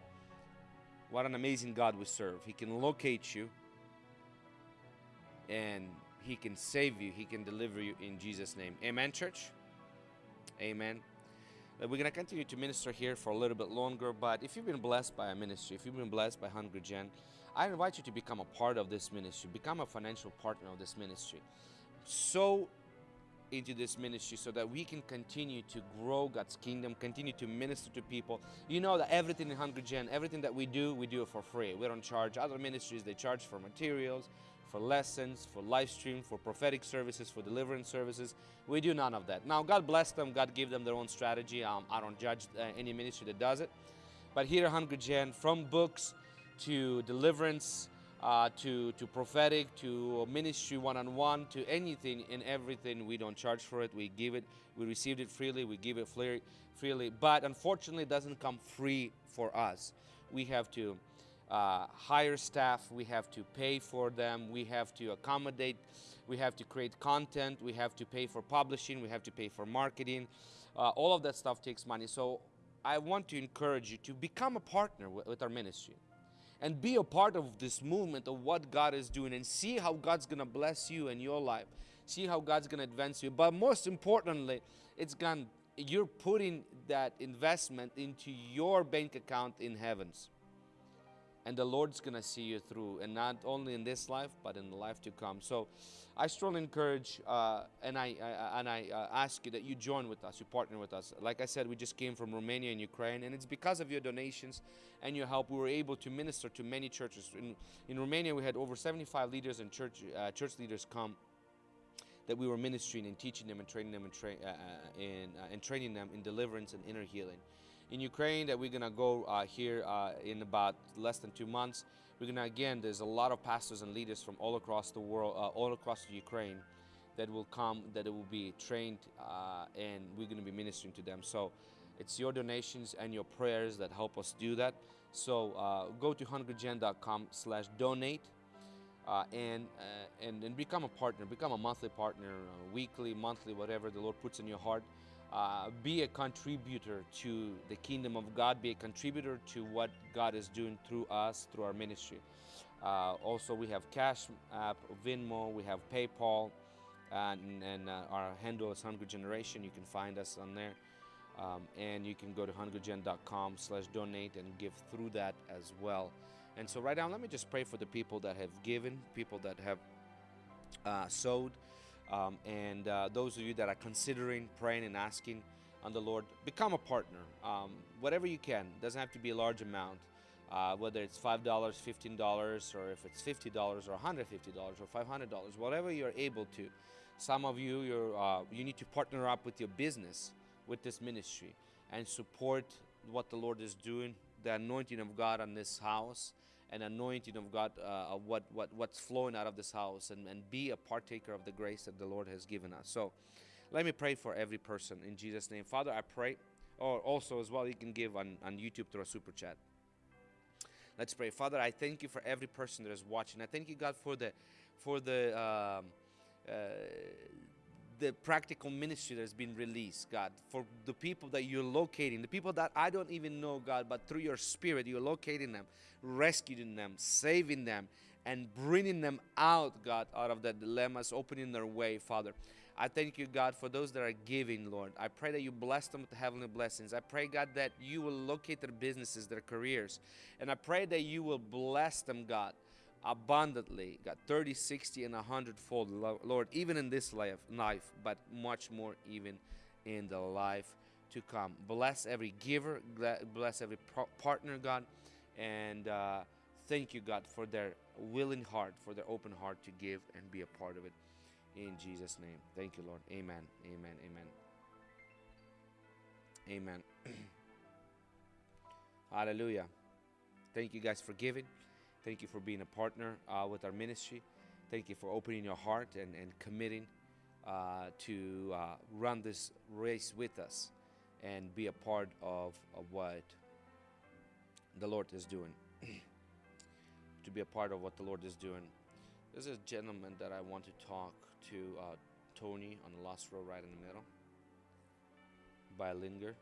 what an amazing God we serve. He can locate you and He can save you. He can deliver you in Jesus' name. Amen, church? Amen. Uh, We're going to continue to minister here for a little bit longer, but if you've been blessed by a ministry, if you've been blessed by Hungry Gen, I invite you to become a part of this ministry, become a financial partner of this ministry. So into this ministry so that we can continue to grow God's kingdom, continue to minister to people. You know that everything in Hungry Gen, everything that we do, we do it for free. We don't charge. Other ministries, they charge for materials, for lessons, for live stream, for prophetic services, for deliverance services. We do none of that. Now, God bless them. God give them their own strategy. Um, I don't judge uh, any ministry that does it. But here at Hungry Gen, from books to deliverance, uh, to, to prophetic, to ministry one on one, to anything and everything. We don't charge for it. We give it. We received it freely. We give it free, freely. But unfortunately, it doesn't come free for us. We have to uh, hire staff. We have to pay for them. We have to accommodate. We have to create content. We have to pay for publishing. We have to pay for marketing. Uh, all of that stuff takes money. So I want to encourage you to become a partner with, with our ministry and be a part of this movement of what God is doing and see how God's going to bless you and your life. See how God's going to advance you. But most importantly, it's going you're putting that investment into your bank account in heavens. And the Lord's going to see you through, and not only in this life, but in the life to come. So I strongly encourage uh, and I, I and I uh, ask you that you join with us, you partner with us. Like I said, we just came from Romania and Ukraine, and it's because of your donations and your help we were able to minister to many churches. In, in Romania, we had over 75 leaders and church uh, church leaders come that we were ministering and teaching them and training them and, tra- uh, uh, and, uh, and training them in deliverance and inner healing. In Ukraine, that we're gonna go uh, here uh, in about less than two months. We're gonna again. There's a lot of pastors and leaders from all across the world, uh, all across Ukraine, that will come. That it will be trained, uh, and we're gonna be ministering to them. So, it's your donations and your prayers that help us do that. So uh, go to hungrygen.com/donate uh, and, uh, and and become a partner, become a monthly partner, uh, weekly, monthly, whatever the Lord puts in your heart. Uh, be a contributor to the kingdom of God. Be a contributor to what God is doing through us, through our ministry. Uh, also, we have Cash App, Venmo, we have PayPal, and, and uh, our handle is Hungry Generation. You can find us on there. Um, and you can go to hungrygen.com slash donate and give through that as well. And so right now, let me just pray for the people that have given, people that have uh, sowed, um, and uh, those of you that are considering praying and asking on the Lord, become a partner. Um, whatever you can, doesn't have to be a large amount. Uh, whether it's five dollars, fifteen dollars, or if it's fifty dollars, or hundred fifty dollars, or five hundred dollars, whatever you're able to. Some of you, you're uh, you need to partner up with your business with this ministry and support what the Lord is doing, the anointing of God on this house, and anointing of God, uh, what, what, what's flowing out of this house, and, and be a partaker of the grace that the Lord has given us. So let me pray for every person in Jesus' name. Father, I pray, or also as well, you can give on, on YouTube through a super chat. Let's pray. Father, I thank you for every person that is watching. I thank you, God, for the for the um, uh, the practical ministry that's been released, God, for the people that you're locating, the people that I don't even know, God, but through your spirit, you're locating them, rescuing them, saving them, and bringing them out, God, out of the dilemmas, opening their way, Father. I thank you, God, for those that are giving, Lord. I pray that you bless them with the heavenly blessings. I pray, God, that you will locate their businesses, their careers. And I pray that you will bless them, God, abundantly, God, 30, 60, and 100 fold, Lord, even in this life, life, but much more even in the life to come. Bless every giver, bless every partner, God, and uh, thank you, God, for their willing heart, for their open heart to give and be a part of it. In Jesus' name. Thank you, Lord. Amen. Amen. Amen. Amen. [CLEARS THROAT] Hallelujah. Thank you guys for giving. Thank you for being a partner uh, with our ministry. Thank you for opening your heart and, and committing uh, to uh, run this race with us and be a part of, of what the Lord is doing. [CLEARS THROAT] to be a part of what the Lord is doing. There's a gentleman that I want to talk to, uh, Tony, on the last row right in the middle, by Linger.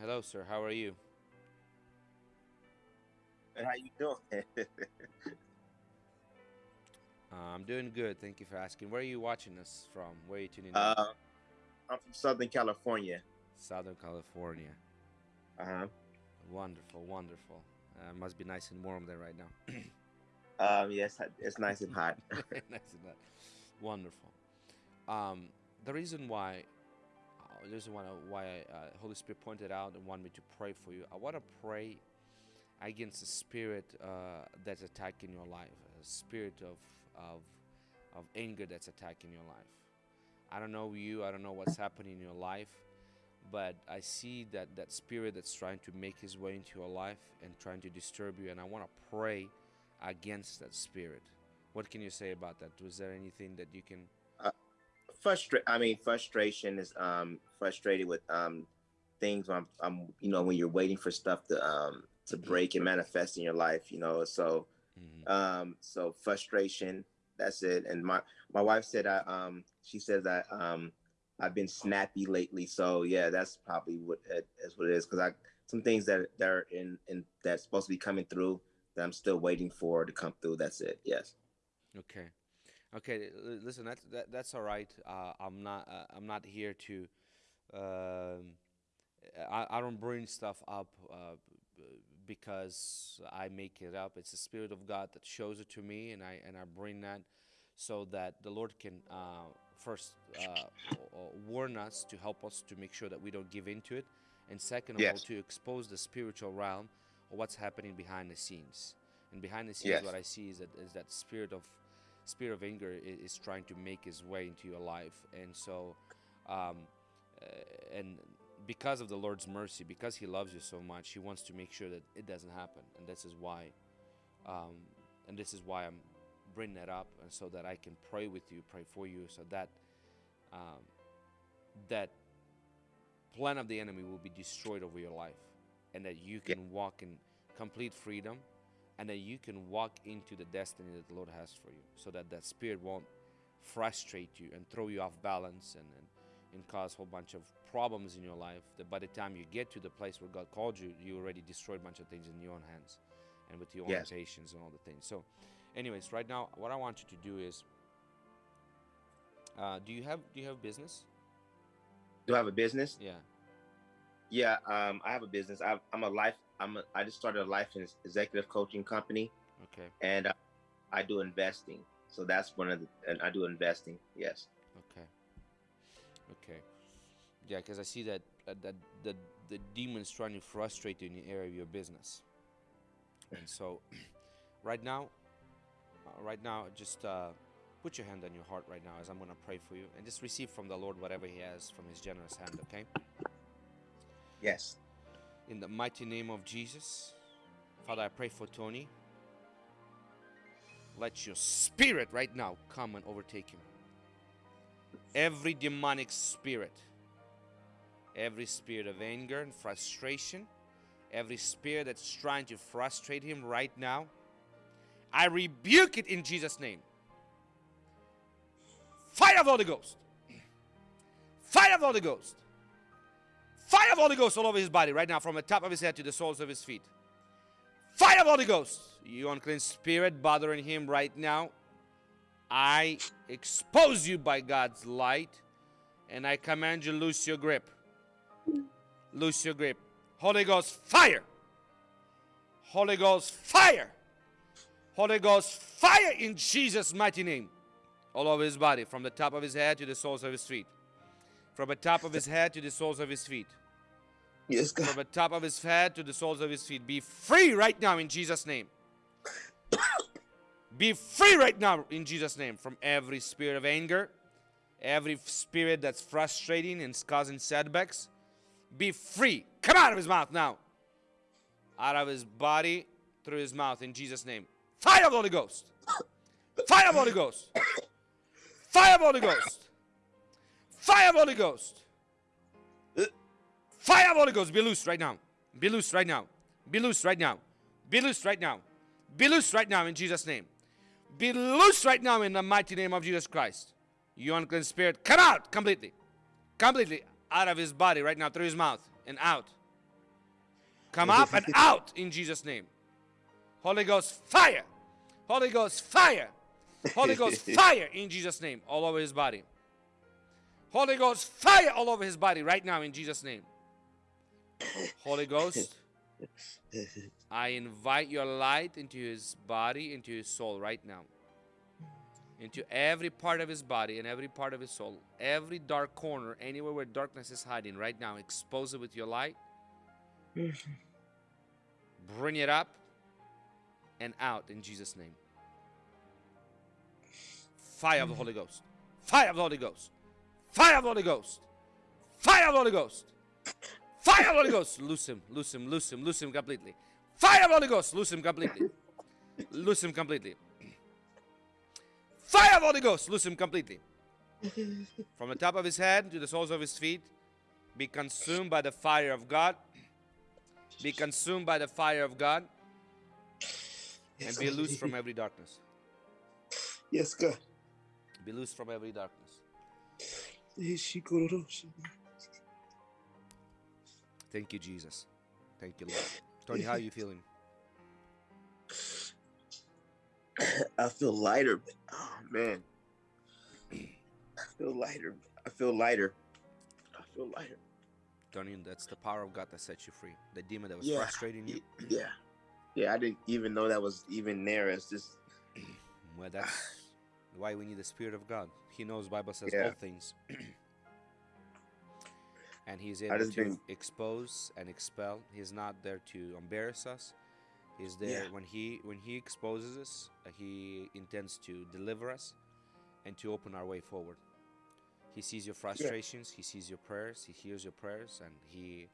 Hello, sir. How are you? And how you doing? [LAUGHS] Uh, I'm doing good. Thank you for asking. Where are you watching us from? Where are you tuning in? uh, I'm from Southern California. Southern California. Uh huh. Wonderful, wonderful. Uh, must be nice and warm there right now. [CLEARS THROAT] Um, yes, it's nice and hot. [LAUGHS] nice and hot. Wonderful. Um, the reason why, uh, is reason why, why uh, Holy Spirit pointed out and wanted me to pray for you, I want to pray against the spirit uh, that's attacking your life, a spirit of, of, of anger that's attacking your life. I don't know you, I don't know what's happening in your life, but I see that that spirit that's trying to make his way into your life and trying to disturb you, and I want to pray against that spirit. What can you say about that? Was there anything that you can? Frustra- I mean, frustration is um frustrated with um things. When I'm, I'm, you know, when you're waiting for stuff to um to break and manifest in your life, you know. So Mhm. um so frustration. That's it. And my my wife said I um she says that um I've been snappy lately. So yeah, that's probably what that's What it is because I some things that that are in in that's supposed to be coming through that I'm still waiting for to come through. That's it. Yes. Okay, okay. Listen, that's that, that's all right. Uh, I'm not uh, I'm not here to. Um, I I don't bring stuff up uh, because I make it up. It's the Spirit of God that shows it to me, and I and I bring that so that the Lord can uh, first uh, warn us to help us to make sure that we don't give into it, and second of all to expose the spiritual realm of what's happening behind the scenes. And behind the scenes, Yes. what I see is that is that spirit of spirit of anger is, is trying to make his way into your life, and so, um, uh, and because of the Lord's mercy, because He loves you so much, He wants to make sure that it doesn't happen, and this is why, um, and this is why I'm bringing that up, and so that I can pray with you, pray for you, so that um, that plan of the enemy will be destroyed over your life, and that you Yeah. can walk in complete freedom, and that you can walk into the destiny that the Lord has for you, so that that spirit won't frustrate you and throw you off balance and, and and cause a whole bunch of problems in your life that by the time you get to the place where God called you, you already destroyed a bunch of things in your own hands and with your own Yes. patience and all the things. So, anyways, right now, what I want you to do is, uh, do you have do you have business? Do I have a business? Yeah. Yeah, um, I have a business. I, I'm a life. I'm. A, I just started a life and executive coaching company, Okay. and uh, I do investing. So that's one of the. And I do investing. Yes. Okay. Okay. Yeah, because I see that uh, that the the demon's trying to frustrate you in the area of your business, and so [CLEARS THROAT] right now, uh, right now, just uh, put your hand on your heart right now as I'm gonna pray for you, and just receive from the Lord whatever He has from His generous hand. Okay. Yes. In the mighty name of Jesus, Father, I pray for Tony. Let your spirit right now come and overtake him. Every demonic spirit, every spirit of anger and frustration, every spirit that's trying to frustrate him right now, I rebuke it in Jesus' name. Fire of the Holy Ghost. Fire of the Holy Ghost. Fire of Holy Ghost all over his body right now, from the top of his head to the soles of his feet. Fire of Holy Ghost. You unclean spirit bothering him right now. I expose you by God's light and I command you loose your grip. Loose your grip. Holy Ghost fire. Holy Ghost fire. Holy Ghost, fire in Jesus' mighty name. All over his body, from the top of his head to the soles of his feet. From the top of his head to the soles of his feet. Yes, From the top of his head to the soles of his feet. Be free right now in Jesus' name. Be free right now in Jesus' name from every spirit of anger, every spirit that's frustrating and causing setbacks. Be free. Come out of his mouth now. Out of his body through his mouth in Jesus' name. Fire of the Holy Ghost. Fire of the Holy Ghost. Fire of the Holy Ghost. Fire of the Holy Ghost. Fire of Holy Ghost. Be loose right now. Be loose right now. Be loose right now. Be loose right now. Be loose right now in Jesus' name. Be loose right now in the mighty name of Jesus Christ. You unclean spirit, come out completely. Completely out of his body right now through his mouth and out. Come up and out in Jesus' name. Holy Ghost, fire. Holy Ghost, fire. Holy Ghost, [LAUGHS] fire in Jesus' name all over his body. Holy Ghost, fire all over his body right now in Jesus' name. Holy Ghost, [LAUGHS] I invite your light into his body, into his soul right now. Into every part of his body and every part of his soul. Every dark corner, anywhere where darkness is hiding right now, expose it with your light. [LAUGHS] Bring it up and out in Jesus' name. Fire of the Holy Ghost. Fire of the Holy Ghost. Fire of the Holy Ghost. Fire of the Holy Ghost. Fire Holy Ghost. Loose him, loose him, loose him, loose him completely. Fire of the Holy Ghost. Loose him completely. Loose him completely. Fire Holy Ghost. Loose him completely. From the top of his head to the soles of his feet, be consumed by the fire of God. Be consumed by the fire of God and be loose from every darkness. Yes, God. Be loose from every darkness. Thank you, Jesus. Thank you, Lord. Tony, how are you feeling? I feel lighter. Oh man. I feel lighter. I feel lighter. I feel lighter. Tony, that's the power of God that sets you free. The demon that was Yeah. frustrating you. Yeah. Yeah, I didn't even know that was even there. It's just Well, that's why we need the Spirit of God. He knows Bible says Yeah. all things. [CLEARS THROAT] and he's able to been- expose and expel. He's not there to embarrass us. He's there Yeah. when he when he exposes us, uh, he intends to deliver us and to open our way forward. He sees your frustrations, he sees your prayers, he hears your prayers and he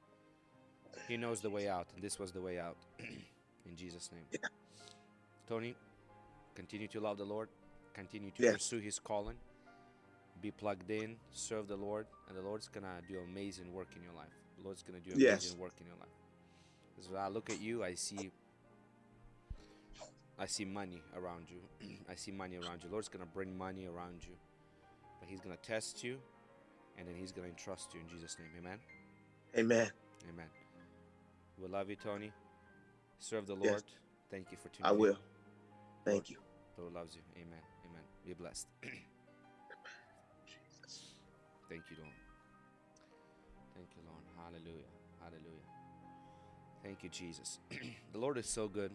he knows the way out and this was the way out [CLEARS THROAT] in Jesus name. Tony, continue to love the Lord, continue to pursue his calling, be plugged in, serve the Lord, and the Lord's gonna do amazing work in your life. The Lord's gonna do amazing Yes. work in your life. As I look at you, I see I see money around you. [CLEARS THROAT] I see money around you. Lord's gonna bring money around you. But he's gonna test you and then he's gonna entrust you in Jesus' name. Amen. Amen. Amen. We love you, Tony. Serve the Yes. Lord. Thank you for tuning in. I will. Thank you. The Lord loves you. Amen. Amen. Be blessed. [CLEARS THROAT] Thank you, Lord. Thank you, Lord. Hallelujah. Hallelujah. Thank you, Jesus. [CLEARS THROAT] the Lord is so good.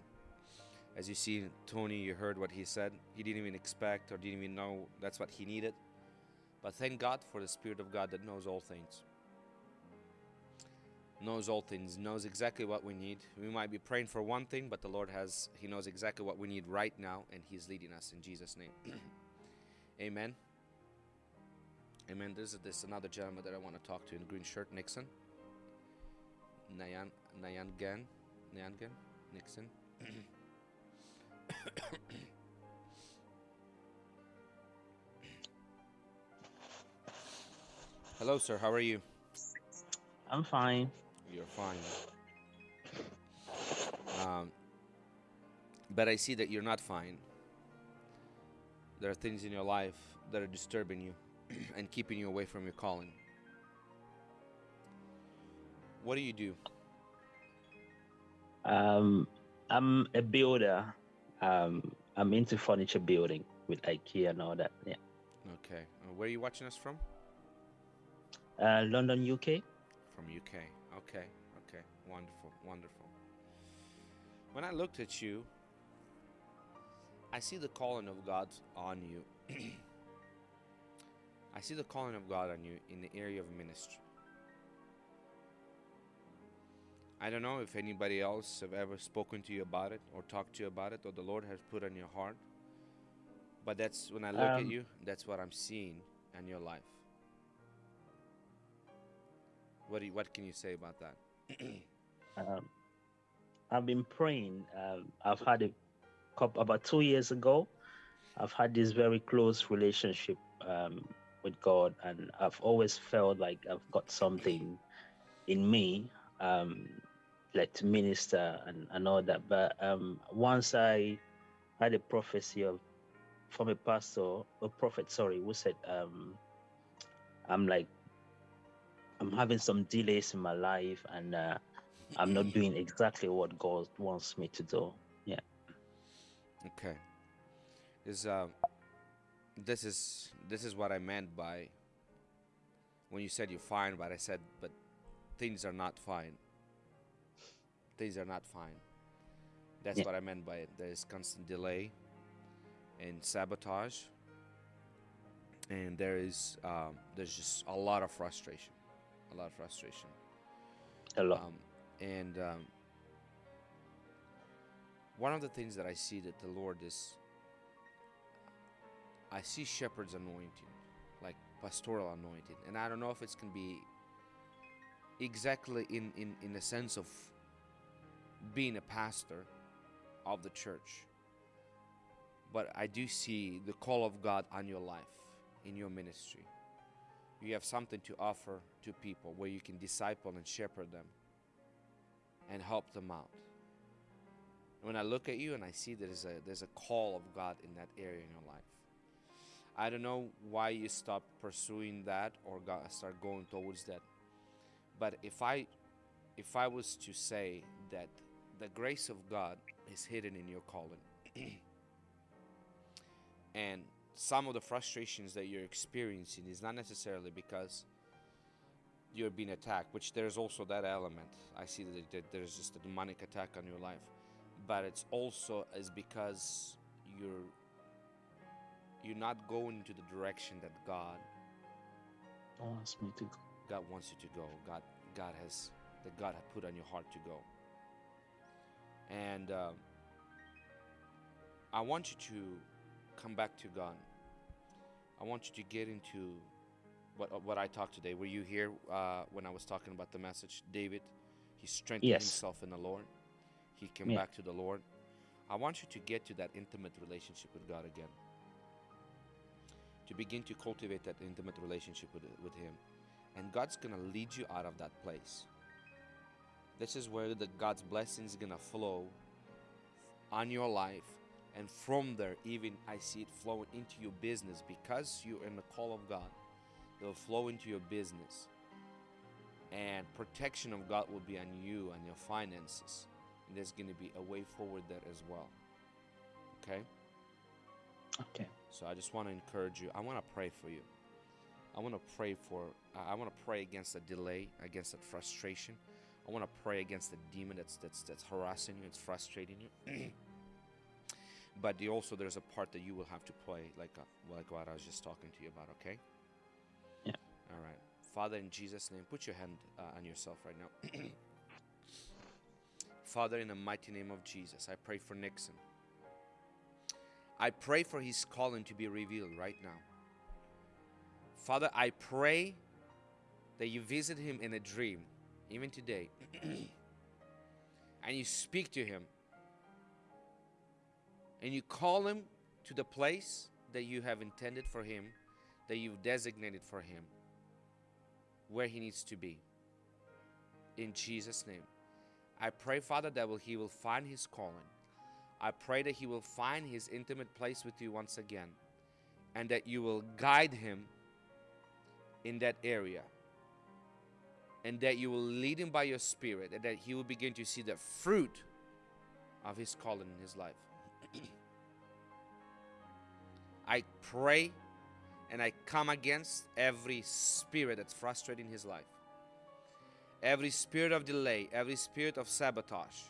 As you see, Tony, you heard what he said. He didn't even expect or didn't even know that's what he needed. But thank God for the Spirit of God that knows all things. Knows all things, knows exactly what we need. We might be praying for one thing, but the Lord has, He knows exactly what we need right now, and He's leading us in Jesus' name. [CLEARS THROAT] Amen. Amen. There's, there's another gentleman that I want to talk to in green shirt, Nixon. Nayan, Nayangan, Nayangan, Nixon. [COUGHS] Hello, sir. How are you? I'm fine. You're fine. Um, but I see that you're not fine. There are things in your life that are disturbing you [CLEARS THROAT] and keeping you away from your calling. What do you do? Um, I'm a builder. Um, I'm into furniture building with IKEA and all that. Yeah. Okay. Uh, where are you watching us from? Uh, London, UK. From UK. Okay. Okay. Wonderful. Wonderful. When I looked at you, I see the calling of God on you. [CLEARS THROAT] I see the calling of God on you in the area of ministry. I don't know if anybody else have ever spoken to you about it or talked to you about it or the Lord has put on your heart. But that's when I look at Um, you, that's what I'm seeing in your life. What do you, what can you say about that? Um, I've been praying. Um, I've had a couple about two years ago. I've had this very close relationship um, with God, and I've always felt like I've got something in me, um, like to minister and, and all that. But um, once I had a prophecy of from a pastor, a prophet, sorry, who said, um, "I'm like, I'm having some delays in my life, and." Uh, I'm not doing exactly what God wants me to do. Yeah. Okay. Is um this is this is what I meant by when you said you're fine, but I said but things are not fine. Things are not fine. That's Yeah. what I meant by it. There's constant delay and sabotage. And there is um, there's just a lot of frustration. A lot of frustration. A lot. Um, and um, one of the things that I see that the Lord is, I see shepherd's anointing, like pastoral anointing, and I don't know if it's gonna be exactly in in in the sense of being a pastor of the church, but I do see the call of God on your life in your ministry. You have something to offer to people where you can disciple and shepherd them and help them out. When I look at you and I see there's a there's a call of God in that area in your life. I don't know why you stopped pursuing that or start going towards that. But if I if I was to say that the grace of God is hidden in your calling [CLEARS THROAT] and some of the frustrations that you're experiencing is not necessarily because you're being attacked, which there's also that element. I see that that there's just a demonic attack on your life, but it's also is because you're you're not going to the direction that God wants me to go. God wants you to go. God God has that God had put on your heart to go. And um, I want you to come back to God. I want you to get into what what I talked today. Were you here uh, when I was talking about the message, David? He strengthened Yes. himself in the Lord. He came Yeah. back to the Lord. I want you to get to that intimate relationship with God again. To begin to cultivate that intimate relationship with, with Him. And God's going to lead you out of that place. This is where the God's blessings going to flow on your life. And from there, even I see it flowing into your business because you're in the call of God. It'll flow into your business. And protection of God will be on you and your finances. And there's going to be a way forward there as well. Okay? Okay. So I just want to encourage you. I want to pray for you. I want to pray for. I- want to pray against the delay, against that frustration. I want to pray against the demon that's that's that's harassing you, it's frustrating you. [CLEARS THROAT] but the, also, there's a part that you will have to play, like uh, like what I was just talking to you about. Okay. Yeah. All right. Father, in Jesus' name, put your hand uh, on yourself right now. [CLEARS THROAT] Father, in the mighty name of Jesus, I pray for Nixon. I pray for his calling to be revealed right now. Father, I pray that you visit him in a dream, even today, [CLEARS THROAT] and you speak to him, and you call him to the place that you have intended for him, that you've designated for him, where he needs to be. In Jesus' name. I pray, Father, that he will find his calling. I pray that he will find his intimate place with you once again and that you will guide him in that area and that you will lead him by your spirit and that he will begin to see the fruit of his calling in his life. [CLEARS THROAT] I pray and I come against every spirit that's frustrating his life. Every spirit of delay, every spirit of sabotage,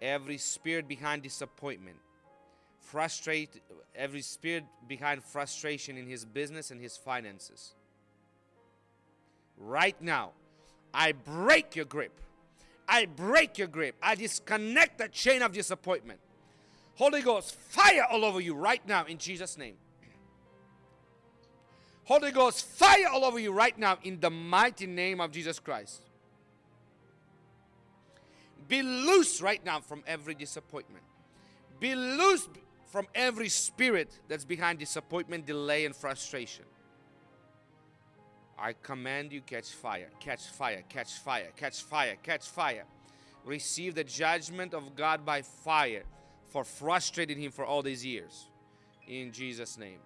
every spirit behind disappointment. frustrate every spirit behind frustration in his business and his finances. Right now, I break your grip. I break your grip. I disconnect that chain of disappointment. Holy Ghost, fire all over you right now in Jesus' name. Holy Ghost, fire all over you right now in the mighty name of Jesus Christ. Be loose right now from every disappointment. Be loose from every spirit that's behind disappointment, delay, and frustration. I command you catch fire, catch fire, catch fire, catch fire, catch fire. Receive the judgment of God by fire for frustrating him for all these years. In Jesus' name.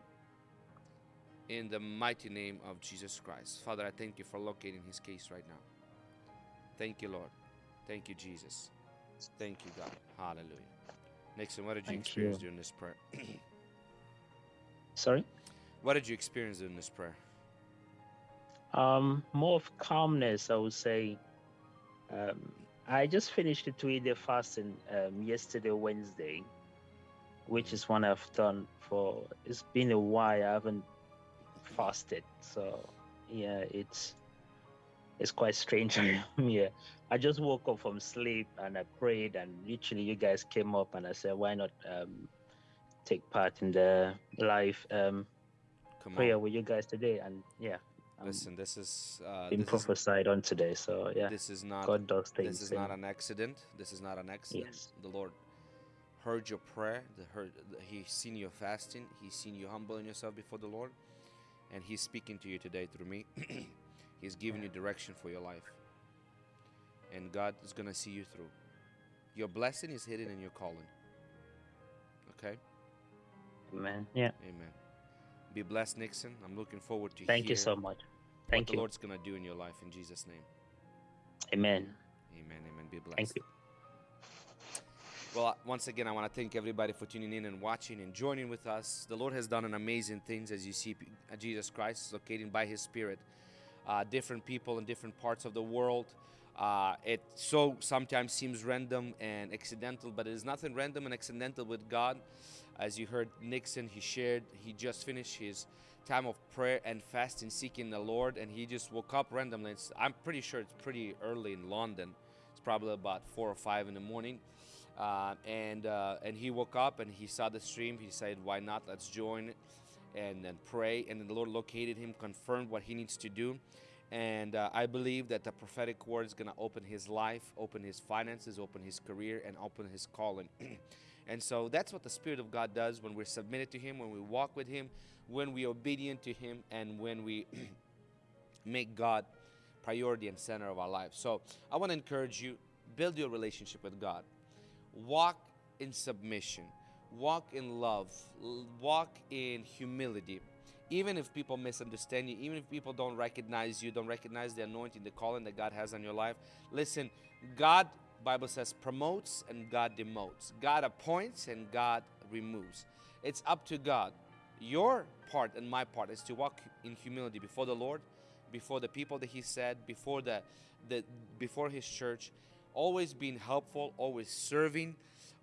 In the mighty name of Jesus Christ. Father, I thank you for locating his case right now. Thank you, Lord. Thank you, Jesus. Thank you, God. Hallelujah. Nixon, what did you Thank experience you. during this prayer? [CLEARS THROAT] Sorry. what did you experience during this prayer? Um, more of calmness, I would say. Um, I just finished the two-day fasting um, yesterday, Wednesday, which is one I've done for. It's been a while. I haven't fasted, so yeah, it's it's quite strange. [LAUGHS] yeah, I just woke up from sleep and I prayed, and literally, you guys came up, and I said, why not um, take part in the live um, Come prayer with you guys today? And yeah, Listen, this is uh, been this is, prophesied on today. So yeah, this is not God does things. this is not an accident. This is not an accident. Yes. The Lord heard your prayer. The heard the- He's seen your fasting. He's seen you humbling yourself before the Lord, and He's speaking to you today through me. [CLEARS THROAT] he's giving you direction for your life, and God is gonna see you through. Your blessing is hidden in your calling. Okay. Amen. Yeah. Amen. Be blessed, Nixon. I'm looking forward to you. Thank you so much. what Thank the you. Lord's gonna do in your life in Jesus' name. Amen. Amen. Amen. Be blessed. Thank you. Well, uh, once again, I want to thank everybody for tuning in and watching and joining with us. The Lord has done an amazing things as you see uh, Jesus Christ locating by His Spirit uh, different people in different parts of the world. Uh, it so sometimes seems random and accidental, but it is nothing random and accidental with God. As you heard Nixon, he shared, he just finished his time of prayer and fasting, seeking the Lord, and he just woke up randomly. It's, I'm pretty sure it's pretty early in London. It's probably about four or five in the morning. Uh, and uh, and he woke up and he saw the stream. He said, "Why not? Let's join and and pray." And the Lord located him, confirmed what he needs to do, and uh, I believe that the prophetic word is going to open his life, open his finances, open his career, and open his calling. [CLEARS THROAT] and so that's what the Spirit of God does when we're submitted to Him, when we walk with Him, when we're obedient to Him, and when we [CLEARS THROAT] make God priority and center of our life. So I want to encourage you build your relationship with God. Walk in submission. Walk in love. Walk in humility. Even if people misunderstand you, even if people don't recognize you, don't recognize the anointing, the calling that God has on your life, listen, God, Bible says, promotes and God demotes. God appoints and God removes. It's up to God. Your part and my part is to walk in humility before the Lord, before the people that He said, before the, the before His church, always being helpful, always serving,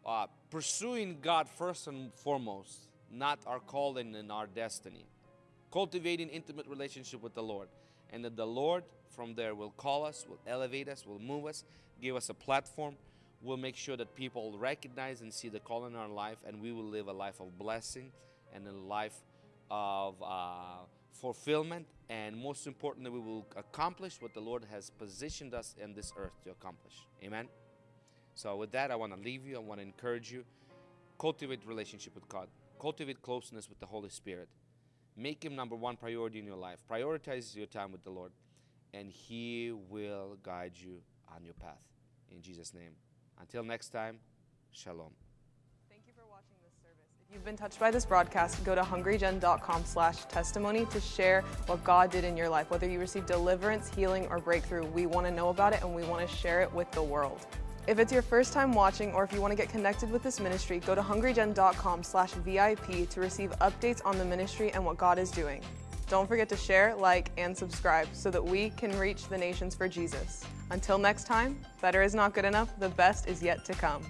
uh, pursuing God first and foremost, not our calling and our destiny. Cultivating intimate relationship with the Lord, and that the Lord from there will call us, will elevate us, will move us, give us a platform. We'll make sure that people recognize and see the call in our life, and we will live a life of blessing and a life of uh, fulfillment. And most importantly, we will accomplish what the Lord has positioned us in this earth to accomplish. Amen. So, with that, I want to leave you. I want to encourage you. Cultivate relationship with God. Cultivate closeness with the Holy Spirit. Make Him number one priority in your life. Prioritize your time with the Lord, and He will guide you on your path. In Jesus' name. Until next time, Shalom. Thank you for watching this service. If you've been touched by this broadcast, go to hungrygen.com slash testimony to share what God did in your life. Whether you received deliverance, healing, or breakthrough, we want to know about it and we want to share it with the world. If it's your first time watching or if you want to get connected with this ministry, go to hungrygen.com slash VIP to receive updates on the ministry and what God is doing. Don't forget to share, like, and subscribe so that we can reach the nations for Jesus. Until next time, better is not good enough, the best is yet to come.